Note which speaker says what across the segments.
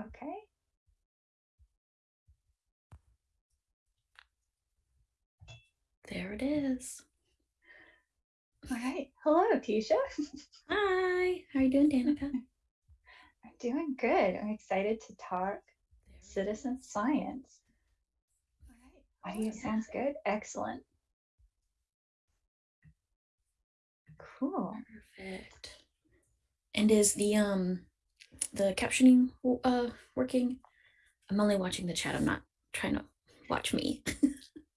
Speaker 1: Okay.
Speaker 2: There it is.
Speaker 1: All right. Hello, Tisha.
Speaker 2: Hi. How are you doing, Danica?
Speaker 1: I'm doing good. I'm excited to talk citizen science. All right. Audio sounds good. Excellent. Cool.
Speaker 2: Perfect. And is the um the captioning uh working? I'm only watching the chat. I'm not trying to watch me.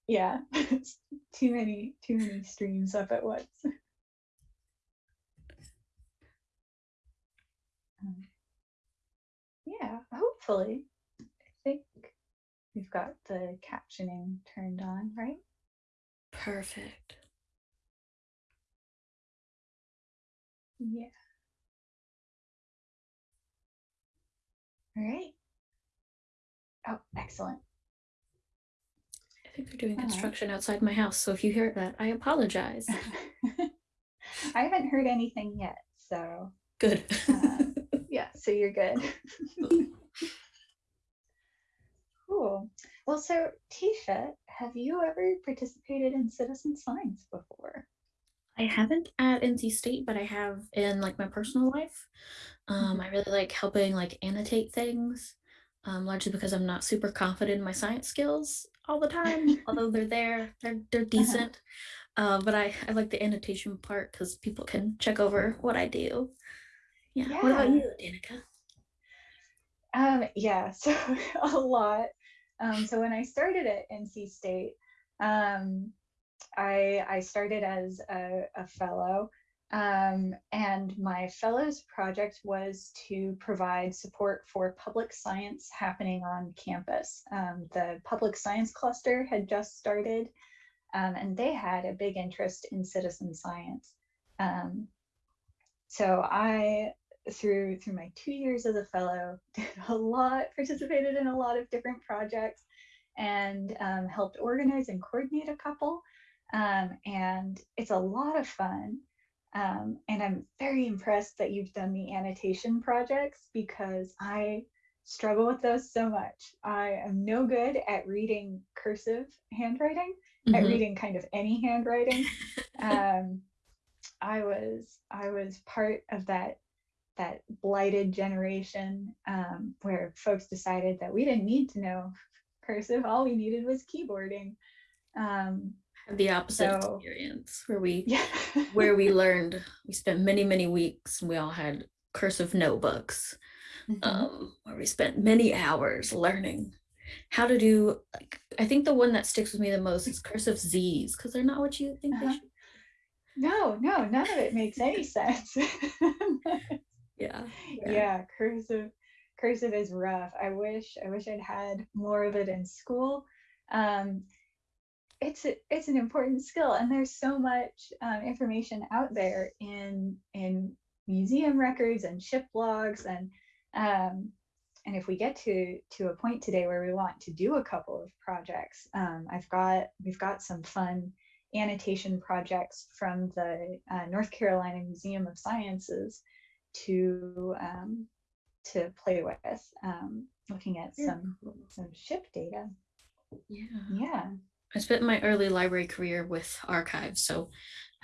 Speaker 1: Yeah. too many, too many streams up at once. Um, yeah, hopefully. I think we've got the captioning turned on, right?
Speaker 2: Perfect.
Speaker 1: Yeah. All right. Oh, excellent.
Speaker 2: I think they're doing
Speaker 1: All right.
Speaker 2: construction outside my house. So if you hear that, I apologize.
Speaker 1: I haven't heard anything yet, so
Speaker 2: Good.
Speaker 1: Uh, yeah, so you're good. cool. Well, so Tisha, have you ever participated in citizen science before?
Speaker 2: I haven't at NC State, but I have in like my personal life. Um,
Speaker 1: Mhm.
Speaker 2: I really like helping like annotate things, um, largely because I'm not super confident in my science skills all the time. although they're there, they're they're decent. Uh, but I I like the annotation part because people can check over what I do. Yeah. What about you, Danica?
Speaker 1: Um, yeah, so a lot. Um, so when I started at NC State, um, I I started as a, a fellow, um, and my fellows project was to provide support for public science happening on campus. Um, the public science cluster had just started, um, and they had a big interest in citizen science. Um, so I through through my two years as a fellow did a lot participated in a lot of different projects and um, helped organize and coordinate a couple um, and it's a lot of fun um, and i'm very impressed that you've done the annotation projects because i struggle with those so much i am no good at reading cursive handwriting at
Speaker 2: Mhm.
Speaker 1: reading kind of any handwriting um, I was I was part of that that blighted generation um, where folks decided that we didn't need to know cursive. All we needed was keyboarding. Um,
Speaker 2: the opposite
Speaker 1: So-
Speaker 2: experience where we
Speaker 1: yeah,
Speaker 2: where we learned we spent many many weeks and we all had cursive notebooks
Speaker 1: Mhm.
Speaker 2: um, where we spent many hours learning how to do like i think the one that sticks with me the most is cursive z's because they're not what you think
Speaker 1: Uh-huh.
Speaker 2: should
Speaker 1: no, no, none of it makes any sense.
Speaker 2: yeah
Speaker 1: yeah. cursive cursive is rough i wish i wish i'd had more of it in school um it's a, it's an important skill and there's so much um, information out there in in museum records and ship logs and um and if we get to to a point today where we want to do a couple of projects um, i've got we've got some fun annotation projects from the uh, north carolina museum of sciences to um, to play with, um, looking at some some ship data.
Speaker 2: yeah.
Speaker 1: Yeah,
Speaker 2: i spent my early library career with archives so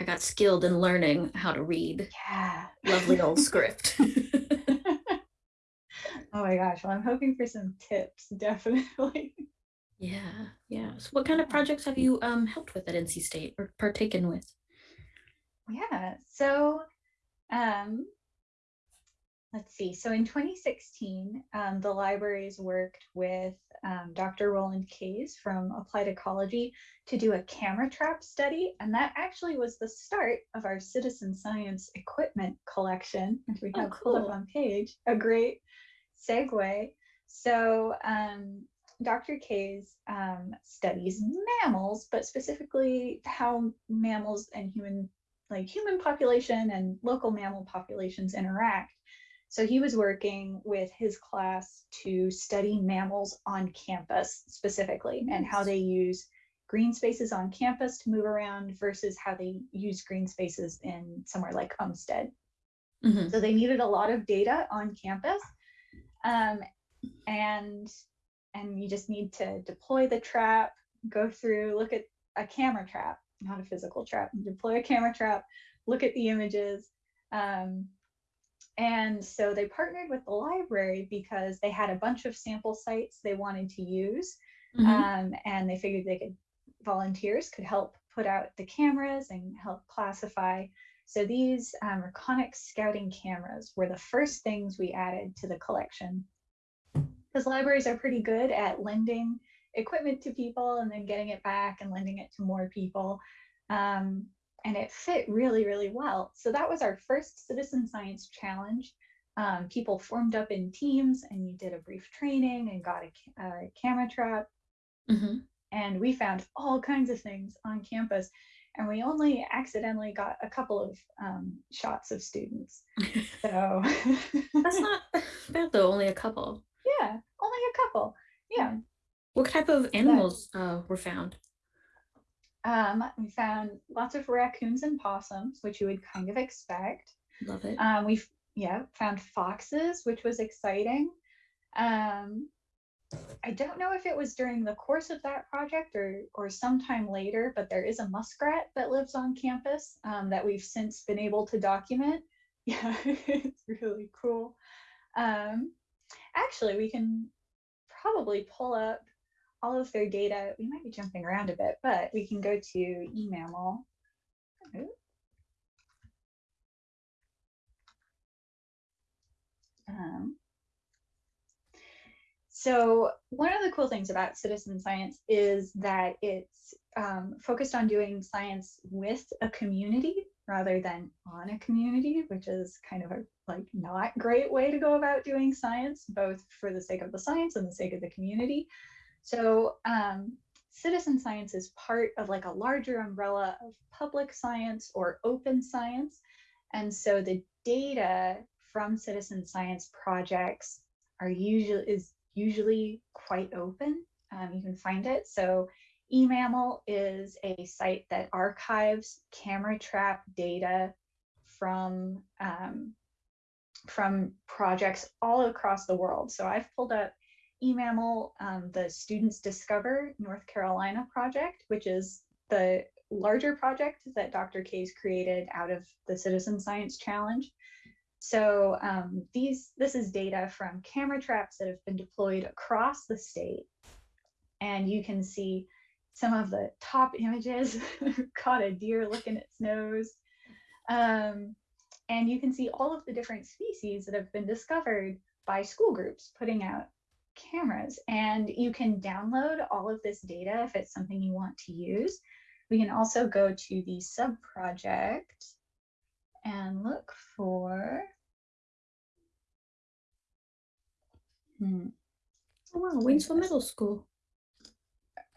Speaker 2: i got skilled in learning how to read
Speaker 1: yeah.
Speaker 2: lovely old script
Speaker 1: oh my gosh! Well, I'm hoping for some tips, definitely.
Speaker 2: yeah yeah so what kind of projects have you um helped with at nc state or partaken with
Speaker 1: yeah. So, um, let's see. So in 2016, um, the libraries worked with um, Dr. Roland Kays from Applied Ecology to do a camera trap study. And that actually was the start of our citizen science equipment collection, which we
Speaker 2: Oh,
Speaker 1: have pulled up on page, a great segue. So um, Dr. Kays um, studies mammals, but specifically how mammals and human, like human population and local mammal populations interact. So he was working with his class to study mammals on campus specifically and how they use green spaces on campus to move around versus how they use green spaces in somewhere like Umstead.
Speaker 2: Mhm.
Speaker 1: So they needed a lot of data on campus. Um, and and you just need to deploy the trap, go through, look at a camera trap, not a physical trap, deploy a camera trap, look at the images. Um, and so they partnered with the library because they had a bunch of sample sites they wanted to use. Mm-hmm. Um, and they figured they could, volunteers could help put out the cameras and help classify. So these um, Reconyx scouting cameras were the first things we added to the collection. Because libraries are pretty good at lending equipment to people and then getting it back and lending it to more people. Um, and it fit really, really well. So that was our first citizen science challenge. Um, people formed up in teams and you did a brief training and got a, a camera trap. Mm-hmm. And we found all kinds of things on campus. And we only accidentally got a couple of um, shots of students. So
Speaker 2: that's not bad though, only a couple.
Speaker 1: Yeah, only a couple. Yeah.
Speaker 2: What type of animals uh, were found?
Speaker 1: Um, we found lots of raccoons and possums, which you would kind of expect.
Speaker 2: Love it.
Speaker 1: Um, we yeah found foxes, which was exciting. Um, I don't know if it was during the course of that project or or sometime later, but there is a muskrat that lives on campus um, that we've since been able to document. Yeah, it's really cool. Um, actually, we can probably pull up all of their data. We might be jumping around a bit, but we can go to eMammal. Um, so one of the cool things about citizen science is that it's um, focused on doing science with a community rather than on a community, which is kind of a like not great way to go about doing science, both for the sake of the science and the sake of the community. So um, citizen science is part of like a larger umbrella of public science or open science. And so the data from citizen science projects are usually is usually quite open. Um, you can find it. So eMammal is a site that archives camera trap data from um, from projects all across the world. So I've pulled up eMammal, um, the Students Discover North Carolina project, which is the larger project that Dr. Kays created out of the Citizen Science Challenge. So um, these, this is data from camera traps that have been deployed across the state. And you can see some of the top images caught a deer licking its nose. Um, and you can see all of the different species that have been discovered by school groups putting out cameras and you can download all of this data if it's something you want to use. We can also go to the sub project and look for
Speaker 2: hmm. Oh wow, Waynesville Middle School.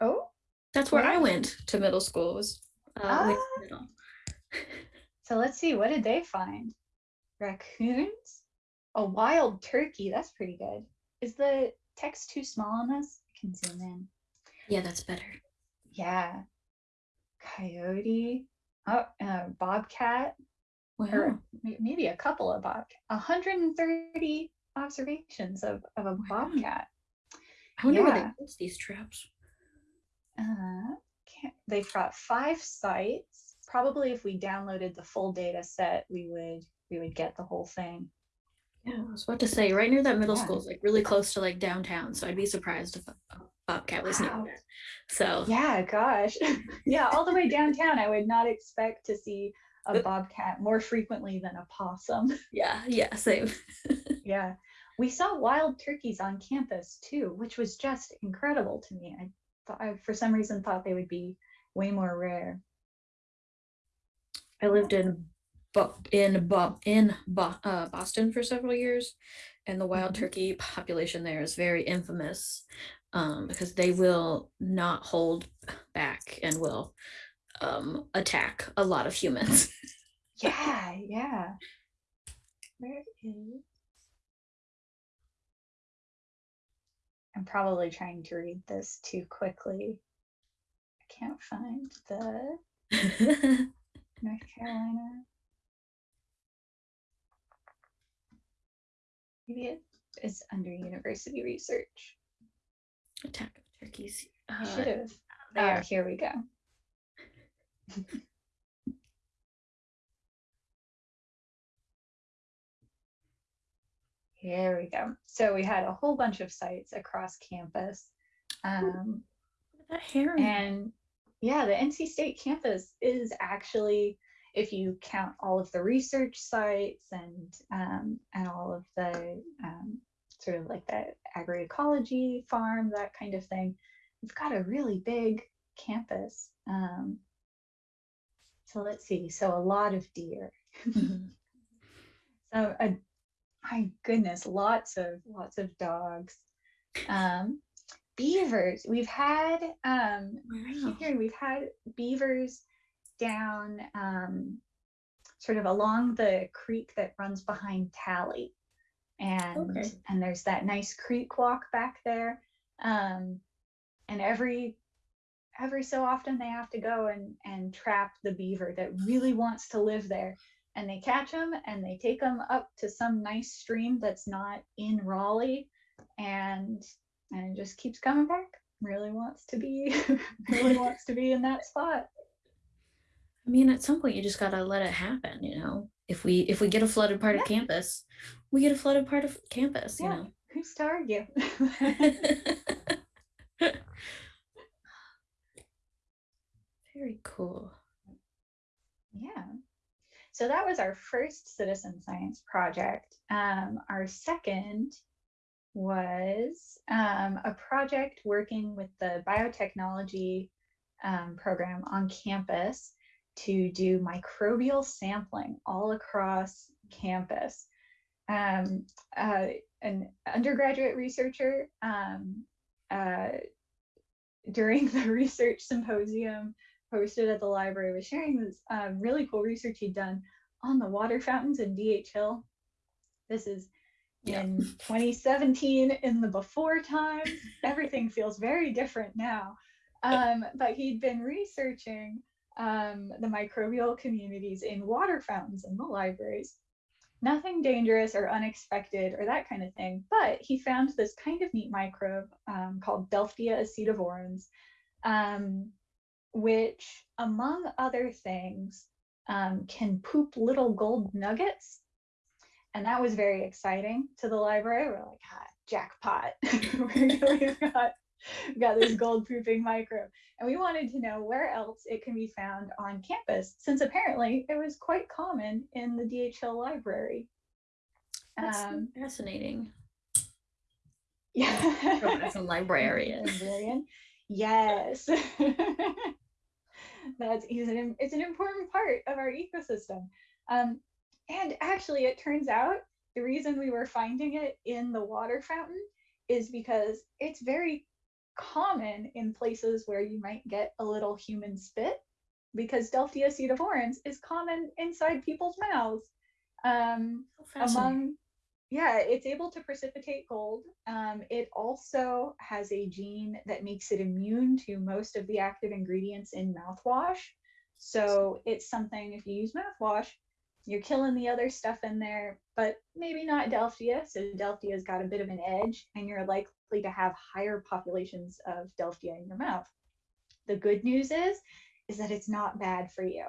Speaker 1: Oh,
Speaker 2: that's where, I went to middle school. Was uh, ah.
Speaker 1: so let's see, what did they find? Raccoons, a wild turkey. That's pretty good. Is the text too small on this? I can zoom in.
Speaker 2: Yeah, that's better.
Speaker 1: Yeah. Coyote. Oh, uh, bobcat. Wow. Or maybe a couple of bobcat. 130 observations of, of a bobcat.
Speaker 2: I wonder yeah. where they use these traps.
Speaker 1: Uh, they've got five sites. Probably if we downloaded the full data set, we would we would get the whole thing.
Speaker 2: Yeah, I was about to say right near that middle yeah. school is like really close to like downtown, so I'd be surprised if a bobcat was wow. near. So
Speaker 1: yeah, gosh, yeah, all the way downtown, I would not expect to see a bobcat more frequently than a possum.
Speaker 2: Yeah, yeah, same.
Speaker 1: yeah, we saw wild turkeys on campus too, which was just incredible to me. I thought, I, for some reason, thought they would be way more rare.
Speaker 2: I lived in in in uh, Boston for several years, and the wild mm-hmm. turkey population there is very infamous um, because they will not hold back and will um, attack a lot of humans.
Speaker 1: yeah, yeah. Where is? I'm probably trying to read this too quickly. I can't find the North Carolina. Maybe it is under university research.
Speaker 2: Attack of turkeys. Uh,
Speaker 1: should have.
Speaker 2: there.
Speaker 1: Oh, here we go. Here we go. So we had a whole bunch of sites across campus. Um,
Speaker 2: that heron.
Speaker 1: and yeah, the NC State campus is actually, if you count all of the research sites and um, and all of the um, sort of like the agroecology farm, that kind of thing, we've got a really big campus. Um, so let's see. So a lot of deer.
Speaker 2: Mhm.
Speaker 1: So uh, my goodness, lots of lots of dogs. Um, beavers. We've had um,
Speaker 2: Wow.
Speaker 1: hearing we've had beavers down um, sort of along the creek that runs behind Talley. And
Speaker 2: Okay.
Speaker 1: and there's that nice creek walk back there. Um, and every every so often they have to go and and trap the beaver that really wants to live there. And they catch them and they take them up to some nice stream that's not in Raleigh and and it just keeps coming back. Really wants to be really wants to be in that spot.
Speaker 2: I mean, at some point you just gotta let it happen, you know. If we if we get a flooded part
Speaker 1: Yeah.
Speaker 2: of campus, we get a flooded part of campus, you
Speaker 1: Yeah.
Speaker 2: know.
Speaker 1: Who's to argue?
Speaker 2: Very cool.
Speaker 1: yeah. So that was our first citizen science project. Um, our second was um, a project working with the biotechnology um, program on campus to do microbial sampling all across campus. Um, uh, an undergraduate researcher um, uh, during the research symposium hosted at the library was sharing this uh, really cool research he'd done on the water fountains in DH Hill. This is
Speaker 2: Yeah.
Speaker 1: in 2017 in the before times. Everything feels very different now. Um, but he'd been researching um, the microbial communities in water fountains in the libraries. Nothing dangerous or unexpected or that kind of thing, but he found this kind of neat microbe um, called Delftia acidovorans, um, which, among other things, um, can poop little gold nuggets. And that was very exciting to the library. We're like, ah, jackpot. We've got, we've got this gold pooping microbe. And we wanted to know where else it can be found on campus, since apparently it was quite common in the DH Hill library.
Speaker 2: That's
Speaker 1: Um,
Speaker 2: fascinating.
Speaker 1: yeah.
Speaker 2: As a librarian.
Speaker 1: Librarian. Yes. That's he's an it's an important part of our ecosystem. Um, and actually, it turns out the reason we were finding it in the water fountain is because it's very common in places where you might get a little human spit, because Delftia acidovorans is common inside people's mouths. Um, among yeah it's able to precipitate gold. Um, it also has a gene that makes it immune to most of the active ingredients in mouthwash. So it's something if you use mouthwash you're killing the other stuff in there but maybe not delftia. So delftia's got a bit of an edge and you're likely to have higher populations of delftia in your mouth the good news is is that it's not bad for you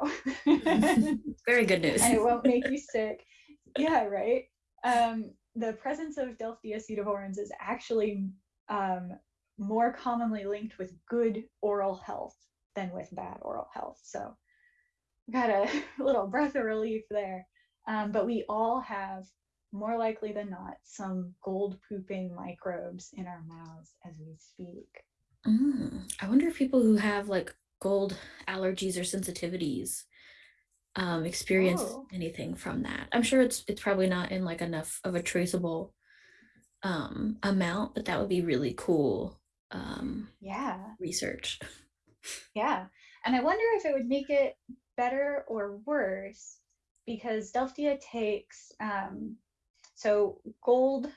Speaker 2: Very good news.
Speaker 1: and it won't make you sick. Yeah, right. Um, the presence of Delftia acidovorans is actually um, more commonly linked with good oral health than with bad oral health. So, got a little breath of relief there. Um, but we all have, more likely than not, some gold pooping microbes in our mouths as we speak.
Speaker 2: Mm, I wonder if people who have like gold allergies or sensitivities um, experience
Speaker 1: Oh.
Speaker 2: anything from that. I'm sure it's it's probably not in like enough of a traceable um, amount, but that would be really cool um,
Speaker 1: Yeah.
Speaker 2: research.
Speaker 1: Yeah. And I wonder if it would make it better or worse because Delftia takes, um, so gold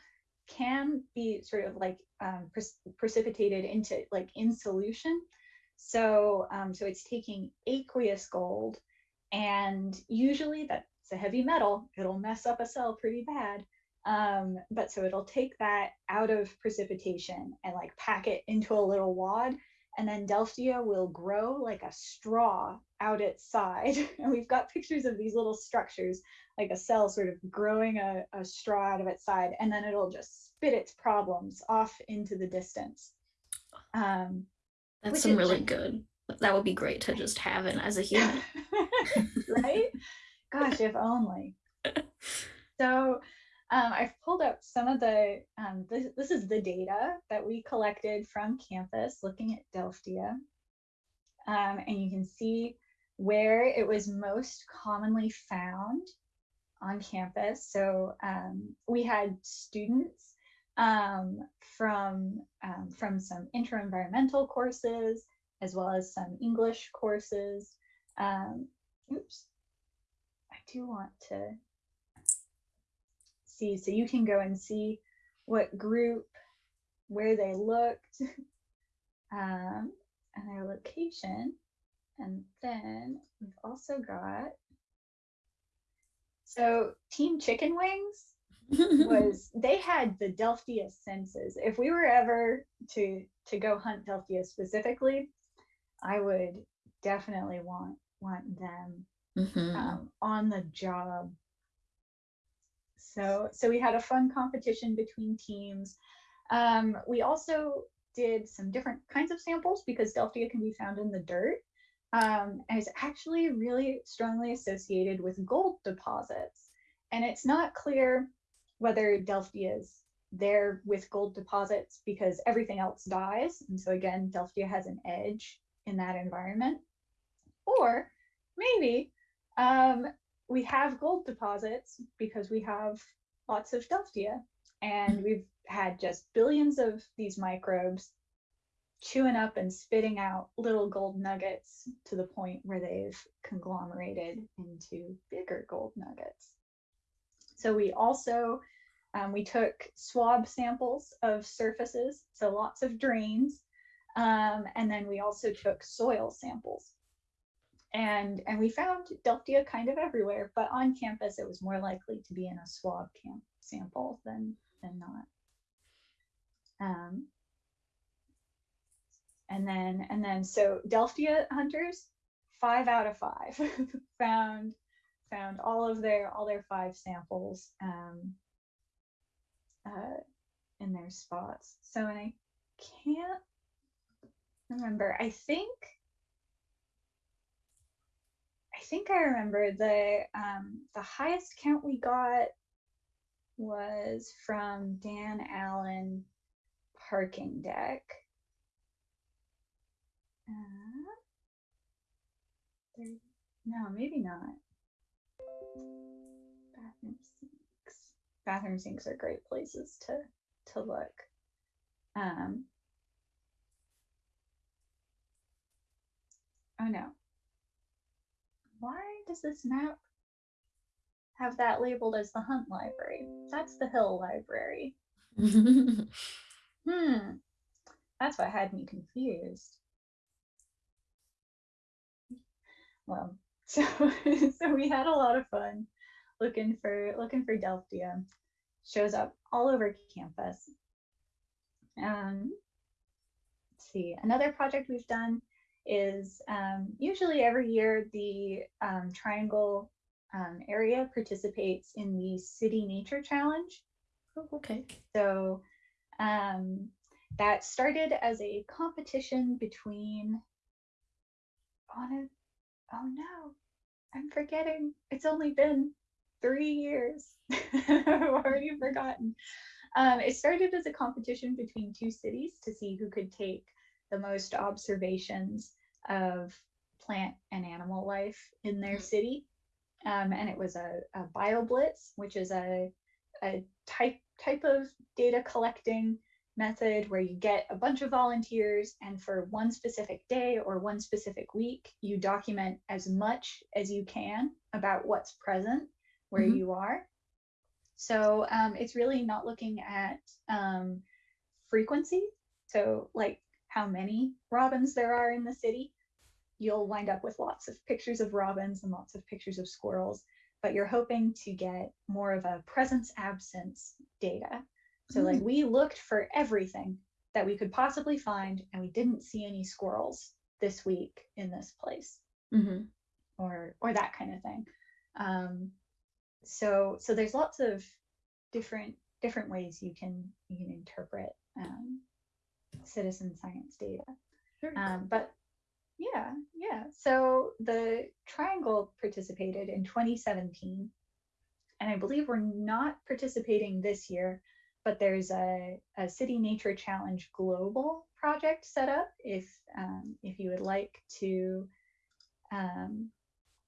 Speaker 1: can be sort of like um, pre- precipitated into like in solution. So, um, so it's taking aqueous gold, and usually that's a heavy metal. It'll mess up a cell pretty bad. Um, but so it'll take that out of precipitation and like pack it into a little wad. And then Delftia will grow like a straw out its side. And we've got pictures of these little structures, like a cell sort of growing a, a straw out of its side. And then it'll just spit its problems off into the distance. Um,
Speaker 2: That's some really good. That would be great to just have it as a human.
Speaker 1: right? Gosh, if only. So um, I've pulled up some of the, um, this, this is the data that we collected from campus looking at Delftia. Um, and you can see where it was most commonly found on campus. So um, we had students um, from, um, from some intro-environmental courses, as well as some English courses. oops, I do want to see. So you can go and see what group, where they looked, um, and their location. And then we've also got, so Team Chicken Wings was, they had the Delftia senses. If we were ever to, to go hunt Delftia specifically, I would definitely want, want them mm-hmm. um, on the job so, so we had a fun competition between teams. Um, we also did some different kinds of samples because Delftia can be found in the dirt. Um, and it's actually really strongly associated with gold deposits. And it's not clear whether Delftia is there with gold deposits because everything else dies. And so again, Delftia has an edge in that environment. Or maybe um, we have gold deposits because we have lots of Delftia and we've had just billions of these microbes chewing up and spitting out little gold nuggets to the point where they've conglomerated into bigger gold nuggets. So we also, um, we took swab samples of surfaces, so lots of drains, um, and then we also took soil samples and and we found Delftia kind of everywhere, but on campus it was more likely to be in a swab camp sample than than not. Um, and then and then so Delftia hunters, five out of five found found all of their all their five samples um, uh, in their spots. So and I can't remember. I think I think I remember the um, the highest count we got was from Dan Allen parking deck. Uh, no, maybe not. Bathroom sinks. Bathroom sinks are great places to to look. Um, oh no, why does this map have that labeled as the Hunt Library? That's the Hill Library. hmm. That's what had me confused. Well, so so we had a lot of fun looking for looking for Delftia. Shows up all over campus. Um, let's see, another project we've done is um, usually every year the um, Triangle um, area participates in the City Nature Challenge.
Speaker 2: Oh, okay.
Speaker 1: So um, that started as a competition between, oh, oh no, I'm forgetting. It's only been three years. I've already forgotten. Um, it started as a competition between two cities to see who could take the most observations of plant and animal life in their mm-hmm. city. Um, and it was a, a BioBlitz, which is a, a type type of data collecting method where you get a bunch of volunteers and for one specific day or one specific week, you document as much as you can about what's present where mm-hmm. you are. So um, it's really not looking at um, frequency. So like how many robins there are in the city, you'll wind up with lots of pictures of robins and lots of pictures of squirrels. but you're hoping to get more of a presence absence data. So, like, we looked for everything that we could possibly find, and we didn't see any squirrels this week in this place,
Speaker 2: Mm-hmm.
Speaker 1: or or that kind of thing. Um, so, so there's lots of different different ways you can you can interpret um, citizen science data. Um, but yeah, yeah. So the Triangle participated in 2017, and I believe we're not participating this year, but there's a, a City Nature Challenge Global project set up if um, if you would like to um,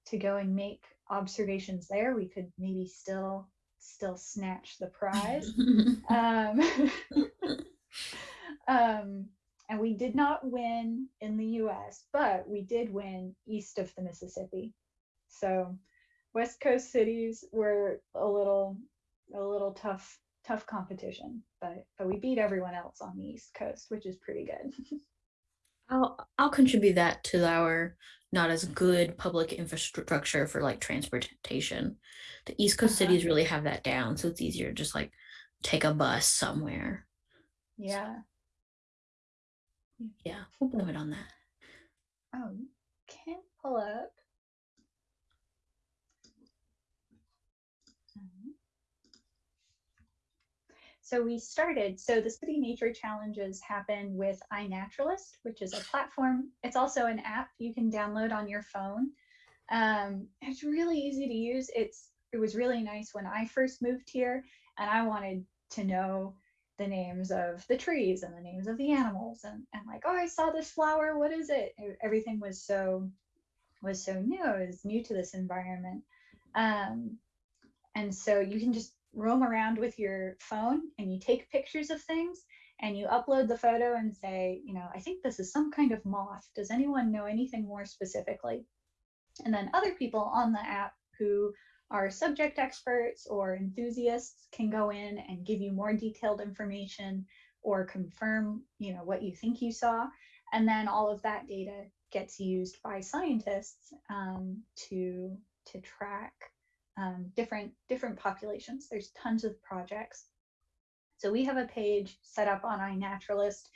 Speaker 1: to go and make observations there, we could maybe still still snatch the prize. um, um, and we did not win in the US, but we did win east of the Mississippi. So West Coast cities were a little a little tough tough competition, but but we beat everyone else on the East Coast, which is pretty good.
Speaker 2: I'll I'll contribute that to our not as good public infrastructure for like transportation. The East Coast
Speaker 1: Uh-huh.
Speaker 2: cities really have that down, so it's easier to just like take a bus somewhere.
Speaker 1: yeah.
Speaker 2: Yeah, we'll blame it on that.
Speaker 1: Oh, can pull up. So we started, so the City Nature Challenges happen with iNaturalist, which is a platform. It's also an app you can download on your phone. Um, it's really easy to use. It's it was really nice when I first moved here and I wanted to know the names of the trees and the names of the animals and, and like, oh, I saw this flower. What is it? Everything was so was so new. It was new to this environment. Um, and so you can just roam around with your phone and you take pictures of things and you upload the photo and say, you know, I think this is some kind of moth. Does anyone know anything more specifically? And then other people on the app who are subject experts or enthusiasts can go in and give you more detailed information or confirm, you know, what you think you saw. And then all of that data gets used by scientists um, to to track um, different different populations. There's tons of projects. So we have a page set up on iNaturalist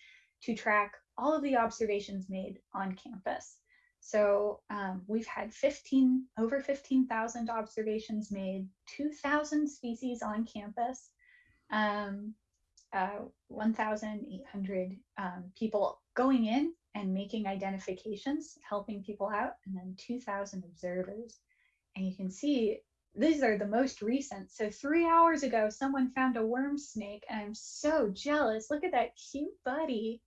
Speaker 1: to track all of the observations made on campus. So um, we've had 15 over 15,000 observations made, 2,000 species on campus, um, uh, 1,800 um, people going in and making identifications, helping people out, and then 2,000 observers. And you can see these are the most recent. So three hours ago, someone found a worm snake, and I'm so jealous. Look at that cute buddy.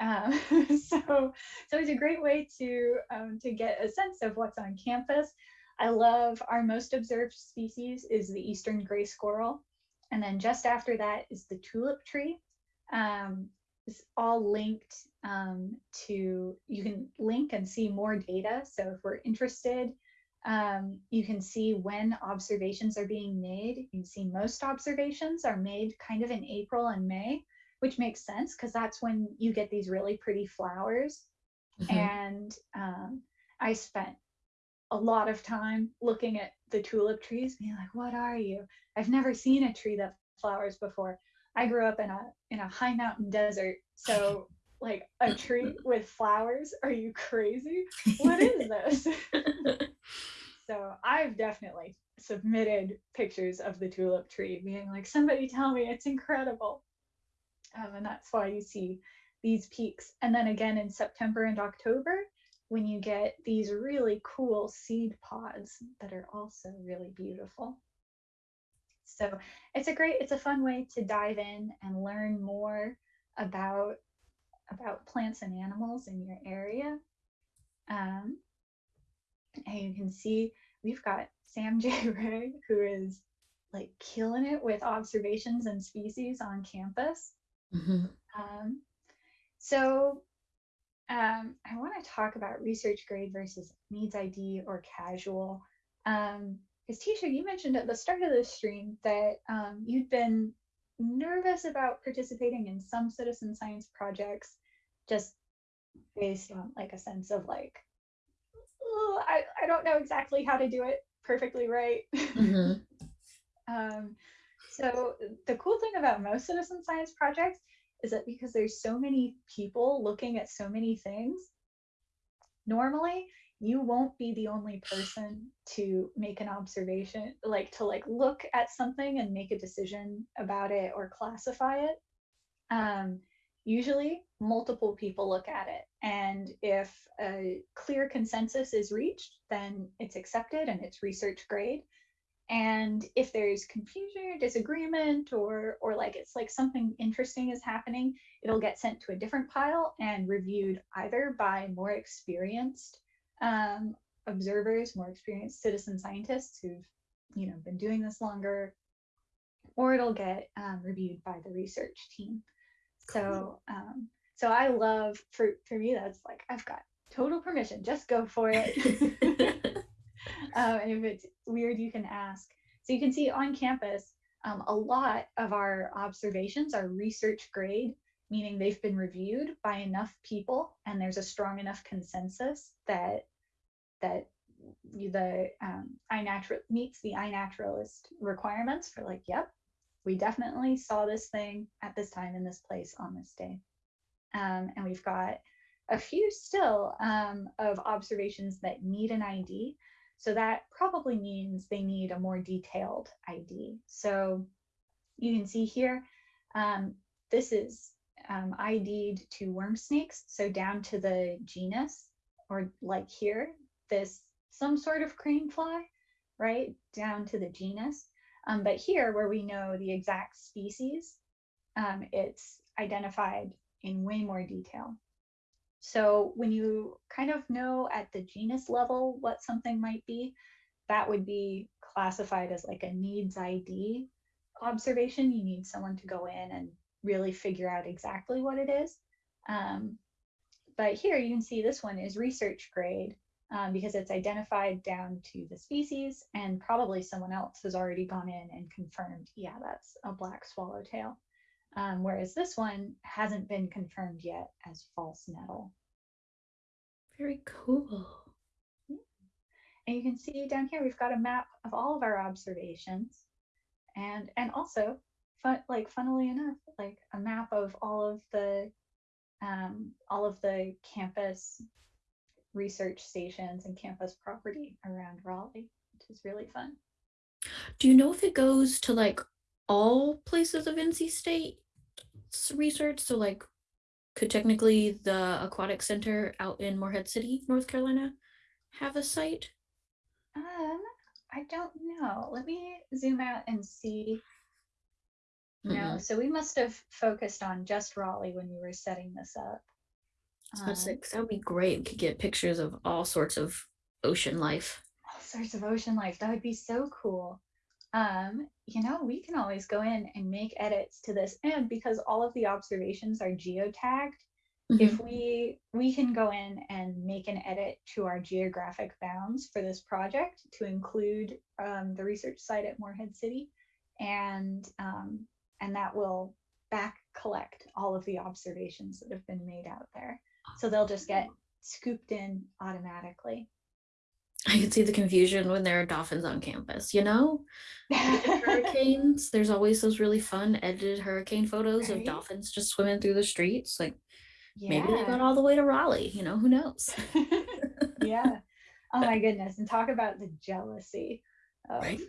Speaker 1: Um, so, so it's a great way to um, to get a sense of what's on campus. I love our most observed species is the eastern gray squirrel, and then just after that is the tulip tree. Um, it's all linked um, to you can link and see more data. So if we're interested, um, you can see when observations are being made. You can see most observations are made kind of in April and May, which makes sense because that's when you get these really pretty flowers.
Speaker 2: Mhm.
Speaker 1: And um, I spent a lot of time looking at the tulip trees, being like, "What are you? I've never seen a tree that flowers before." I grew up in a in a high mountain desert, so like a tree with flowers? Are you crazy? What is this? so I've definitely submitted pictures of the tulip tree, being like, "Somebody tell me it's incredible." Um, and that's why you see these peaks. And then again in September and October, when you get these really cool seed pods that are also really beautiful. So it's a great, it's a fun way to dive in and learn more about about plants and animals in your area. Um, and you can see we've got Sam J. Ray, who is like killing it with observations and species on campus.
Speaker 2: Mhm.
Speaker 1: Um, so um, I want to talk about research grade versus needs ID or casual. Um, because Tisha, you mentioned at the start of the stream that um, you'd been nervous about participating in some citizen science projects just based on like a sense of like, oh, I, I don't know exactly how to do it perfectly right. Mm-hmm. um, so the cool thing about most citizen science projects is that because there's so many people looking at so many things, normally you won't be the only person to make an observation, like to like look at something and make a decision about it or classify it. Um, usually multiple people look at it. And if a clear consensus is reached, then it's accepted and it's research grade. And if there's confusion or disagreement or or like it's like something interesting is happening, it'll get sent to a different pile and reviewed either by more experienced um, observers, more experienced citizen scientists who've you know been doing this longer, or it'll get um, reviewed by the research team. So um, so I love for for me that's like I've got total permission. Just go for it. um, and if it's weird, you can ask. So you can see on campus, um, a lot of our observations are research grade, meaning they've been reviewed by enough people, and there's a strong enough consensus that that the um, iNatural meets the iNaturalist requirements for like, yep, we definitely saw this thing at this time in this place on this day. Um, and we've got a few still um, of observations that need an ID. So that probably means they need a more detailed ID. So you can see here, um, this is um, ID'd to worm snakes. So down to the genus, or like here, this some sort of crane fly, right? Down to the genus. Um, but here, where we know the exact species, um, it's identified in way more detail. So when you kind of know at the genus level what something might be, that would be classified as like a needs ID observation. You need someone to go in and really figure out exactly what it is. Um, but here you can see this one is research grade um, because it's identified down to the species and probably someone else has already gone in and confirmed, yeah, that's a black swallowtail. Um, whereas this one hasn't been confirmed yet as false nettle.
Speaker 2: Very cool.
Speaker 1: And you can see down here, we've got a map of all of our observations and, and also fun, like funnily enough, like a map of all of the, um, all of the campus research stations and campus property around Raleigh, which is really fun.
Speaker 2: Do you know if it goes to like all places of NC State research? So like could technically the aquatic center out in Morehead City, North Carolina have a site?
Speaker 1: Um, I don't know. Let me zoom out and see. Mm-hmm. No, so we must have focused on just Raleigh when we were setting this up.
Speaker 2: Um, that would be great. We could get pictures of all sorts of ocean life.
Speaker 1: All sorts of ocean life. That would be so cool. Um, you know, we can always go in and make edits to this. And because all of the observations are geotagged, mm-hmm. if we we can go in and make an edit to our geographic bounds for this project to include um, the research site at Morehead City, and um, and that will back collect all of the observations that have been made out there. So they'll just get scooped in automatically.
Speaker 2: I can see the confusion when there are dolphins on campus, you know? hurricanes, there's always those really fun edited hurricane photos right? of dolphins just swimming through the streets. Like yeah. maybe they got all the way to Raleigh, you know, who knows?
Speaker 1: yeah. Oh my goodness. And talk about the jealousy. Of, right?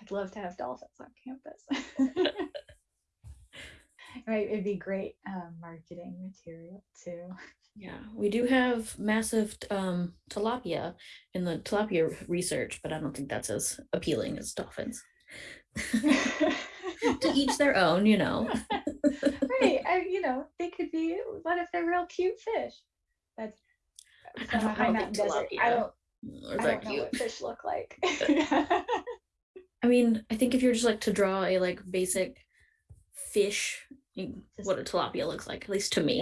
Speaker 1: I'd love to have dolphins on campus. right. It'd be great um, marketing material too.
Speaker 2: Yeah, we do have massive um, tilapia in the tilapia research, but I don't think that's as appealing as dolphins. to each their own, you know.
Speaker 1: right, I, you know, they could be. What if they're real cute fish? That's
Speaker 2: I don't, high mountain desert. I don't.
Speaker 1: I don't know what fish look like.
Speaker 2: I mean, I think if you're just like to draw a like basic fish, what a tilapia looks like, at least to me.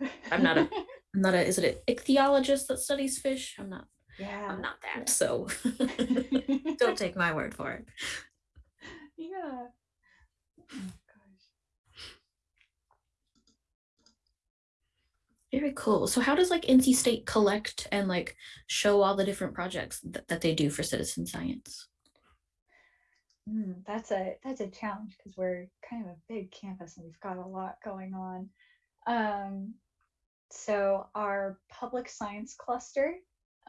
Speaker 2: Yeah. I'm not a I'm not a is it an ichthyologist that studies fish? I'm not. Yeah. I'm not that. Yeah. So don't take my word for it.
Speaker 1: Yeah. Oh,
Speaker 2: Very cool. So how does like NC State collect and like show all the different projects th- that they do for citizen science?
Speaker 1: Mm, that's a that's a challenge because we're kind of a big campus and we've got a lot going on. Um, so our public science cluster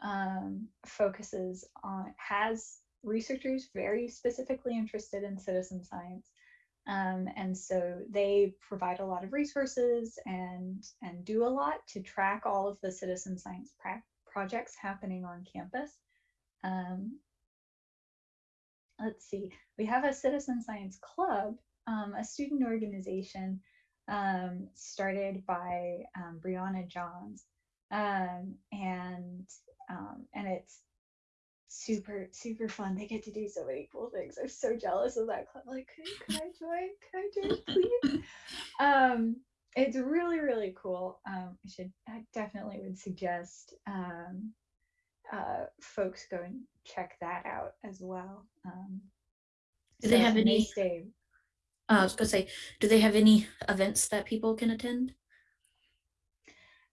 Speaker 1: um, focuses on has researchers very specifically interested in citizen science um, and so they provide a lot of resources and and do a lot to track all of the citizen science projects happening on campus um, let's see we have a citizen science club um, a student organization um, started by um, Brianna Johns, um, and um, and it's super super fun. They get to do so many cool things. I'm so jealous of that club. Like, could, could I join? Could I join, please? um, it's really really cool. Um, I should I definitely would suggest um, uh, folks go and check that out as well. Um,
Speaker 2: Do they have any?
Speaker 1: Stay
Speaker 2: uh, I was gonna say, do they have any events that people can attend?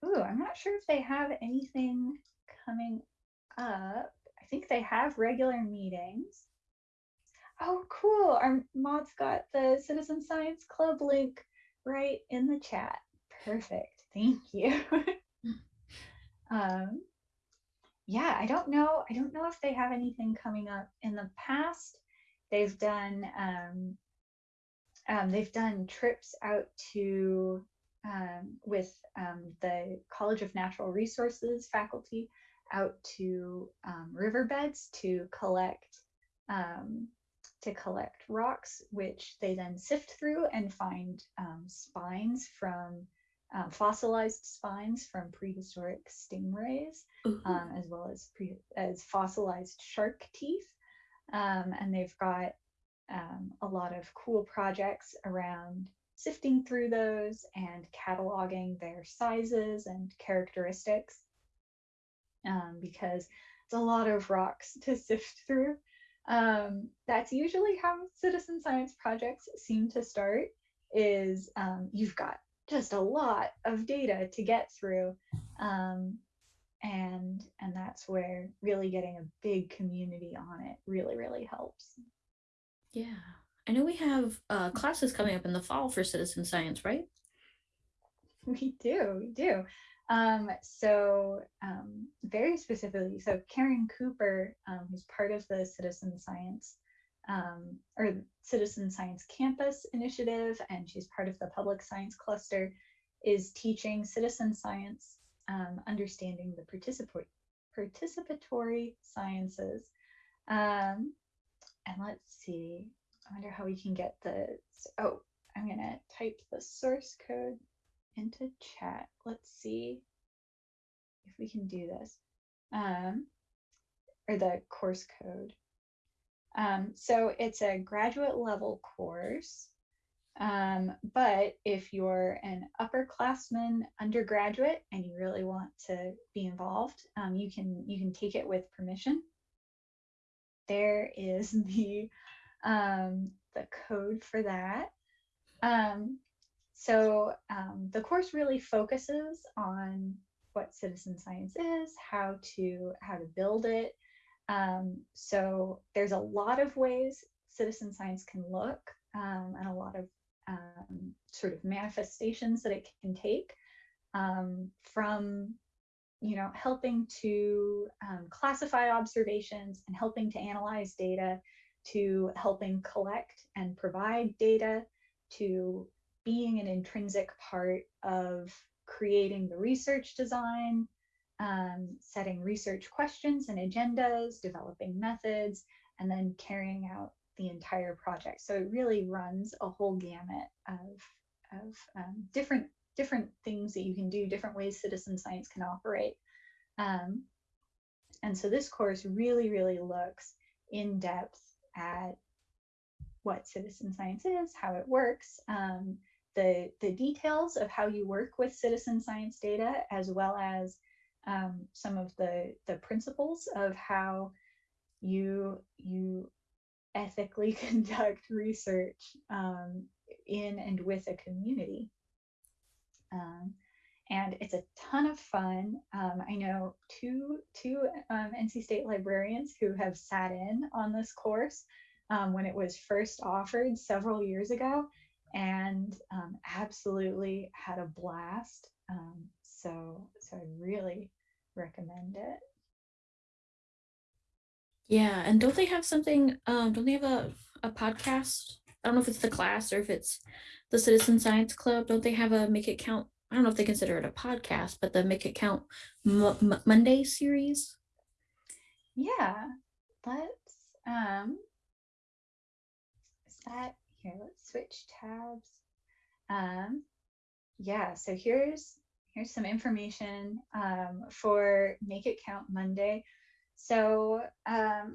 Speaker 1: Ooh, I'm not sure if they have anything coming up. I think they have regular meetings. Oh, cool. Our mod's got the Citizen Science Club link right in the chat. Perfect. Thank you. um, yeah, I don't know. I don't know if they have anything coming up in the past. They've done um, um, they've done trips out to um, with um, the College of Natural Resources faculty out to um, riverbeds to collect um, to collect rocks, which they then sift through and find spines from fossilized spines from prehistoric stingrays, as well as pre- as fossilized shark teeth. and they've got um, a lot of cool projects around sifting through those and cataloging their sizes and characteristics um, because it's a lot of rocks to sift through. Um, that's usually how citizen science projects seem to start is um, you've got just a lot of data to get through um, and and that's where really getting a big community on it really really helps
Speaker 2: yeah. I know we have uh, classes coming up in the fall for citizen science, right?
Speaker 1: We do, we do. Um, so um, very specifically, so Caren Cooper, um, who's part of the citizen science um, or citizen science campus initiative, and she's part of the public science cluster, is teaching citizen science, um, understanding the participatory participatory sciences. Um, and let's see, I wonder how we can get the, oh, I'm gonna type the source code into chat. Let's see if we can do this. Um, or the course code. Um, so it's a graduate level course. Um, but if you're an upperclassman undergraduate and you really want to be involved, um, you can you can take it with permission there is the um, the code for that. Um, so um, the course really focuses on what citizen science is, how to how to build it. Um, so there's a lot of ways citizen science can look, um, and a lot of um, sort of manifestations that it can take from you know, helping to um, classify observations and helping to analyze data, to helping collect and provide data, to being an intrinsic part of creating the research design, um, setting research questions and agendas, developing methods, and then carrying out the entire project. So it really runs a whole gamut of, of um, different different things that you can do, different ways citizen science can operate. Um, and so this course really, really looks in depth at what citizen science is, how it works, um, the, the details of how you work with citizen science data, as well as um, some of the, the principles of how you, you ethically conduct research um, in and with a community. Um, and it's a ton of fun. Um, I know two two um, NC State librarians who have sat in on this course um, when it was first offered several years ago, and um, absolutely had a blast. Um, so so I really recommend it.
Speaker 2: Yeah, and don't they have something? Um, don't they have a a podcast? I don't know if it's the class or if it's the Citizen Science Club. Don't they have a Make It Count I don't know if they consider it a podcast, but the Make It Count M- Monday series.
Speaker 1: Yeah, let's um, is that here? Let's switch tabs. Um, yeah, so here's here's some information um, for Make It Count Monday. So um,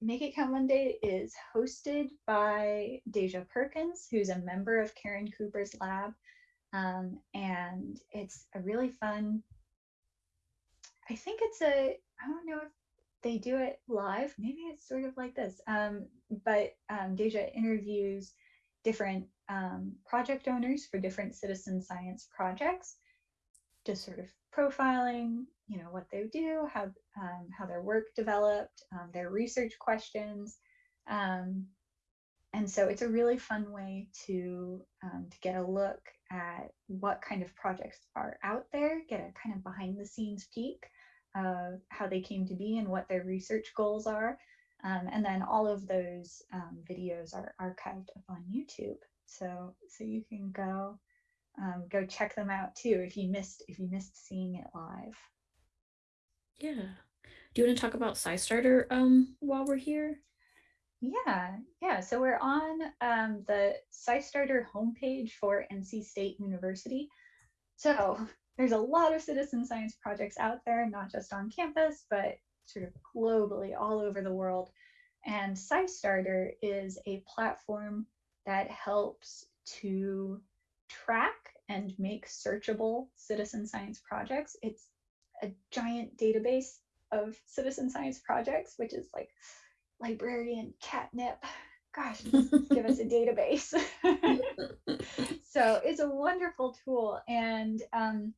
Speaker 1: Make It Count Monday is hosted by Deja Perkins, who's a member of Caren Cooper's lab. Um, and it's a really fun, I think it's a, I don't know if they do it live. Maybe it's sort of like this. Um, but um, Deja interviews different um, project owners for different citizen science projects, just sort of profiling, you know, what they do, how um, how their work developed, um, their research questions, um, and so it's a really fun way to um, to get a look at what kind of projects are out there, get a kind of behind the scenes peek of how they came to be and what their research goals are. Um, and then all of those um, videos are archived up on YouTube. So so you can go um, go check them out too if you missed if you missed seeing it live.
Speaker 2: Yeah. Do you want to talk about SciStarter um, while we're here?
Speaker 1: Yeah, yeah. So we're on um, the SciStarter homepage for NC State University. So there's a lot of citizen science projects out there, not just on campus, but sort of globally all over the world. And SciStarter is a platform that helps to track and make searchable citizen science projects. It's a giant database of citizen science projects, which is like librarian catnip. Gosh, give us a database. so it's a wonderful tool and um,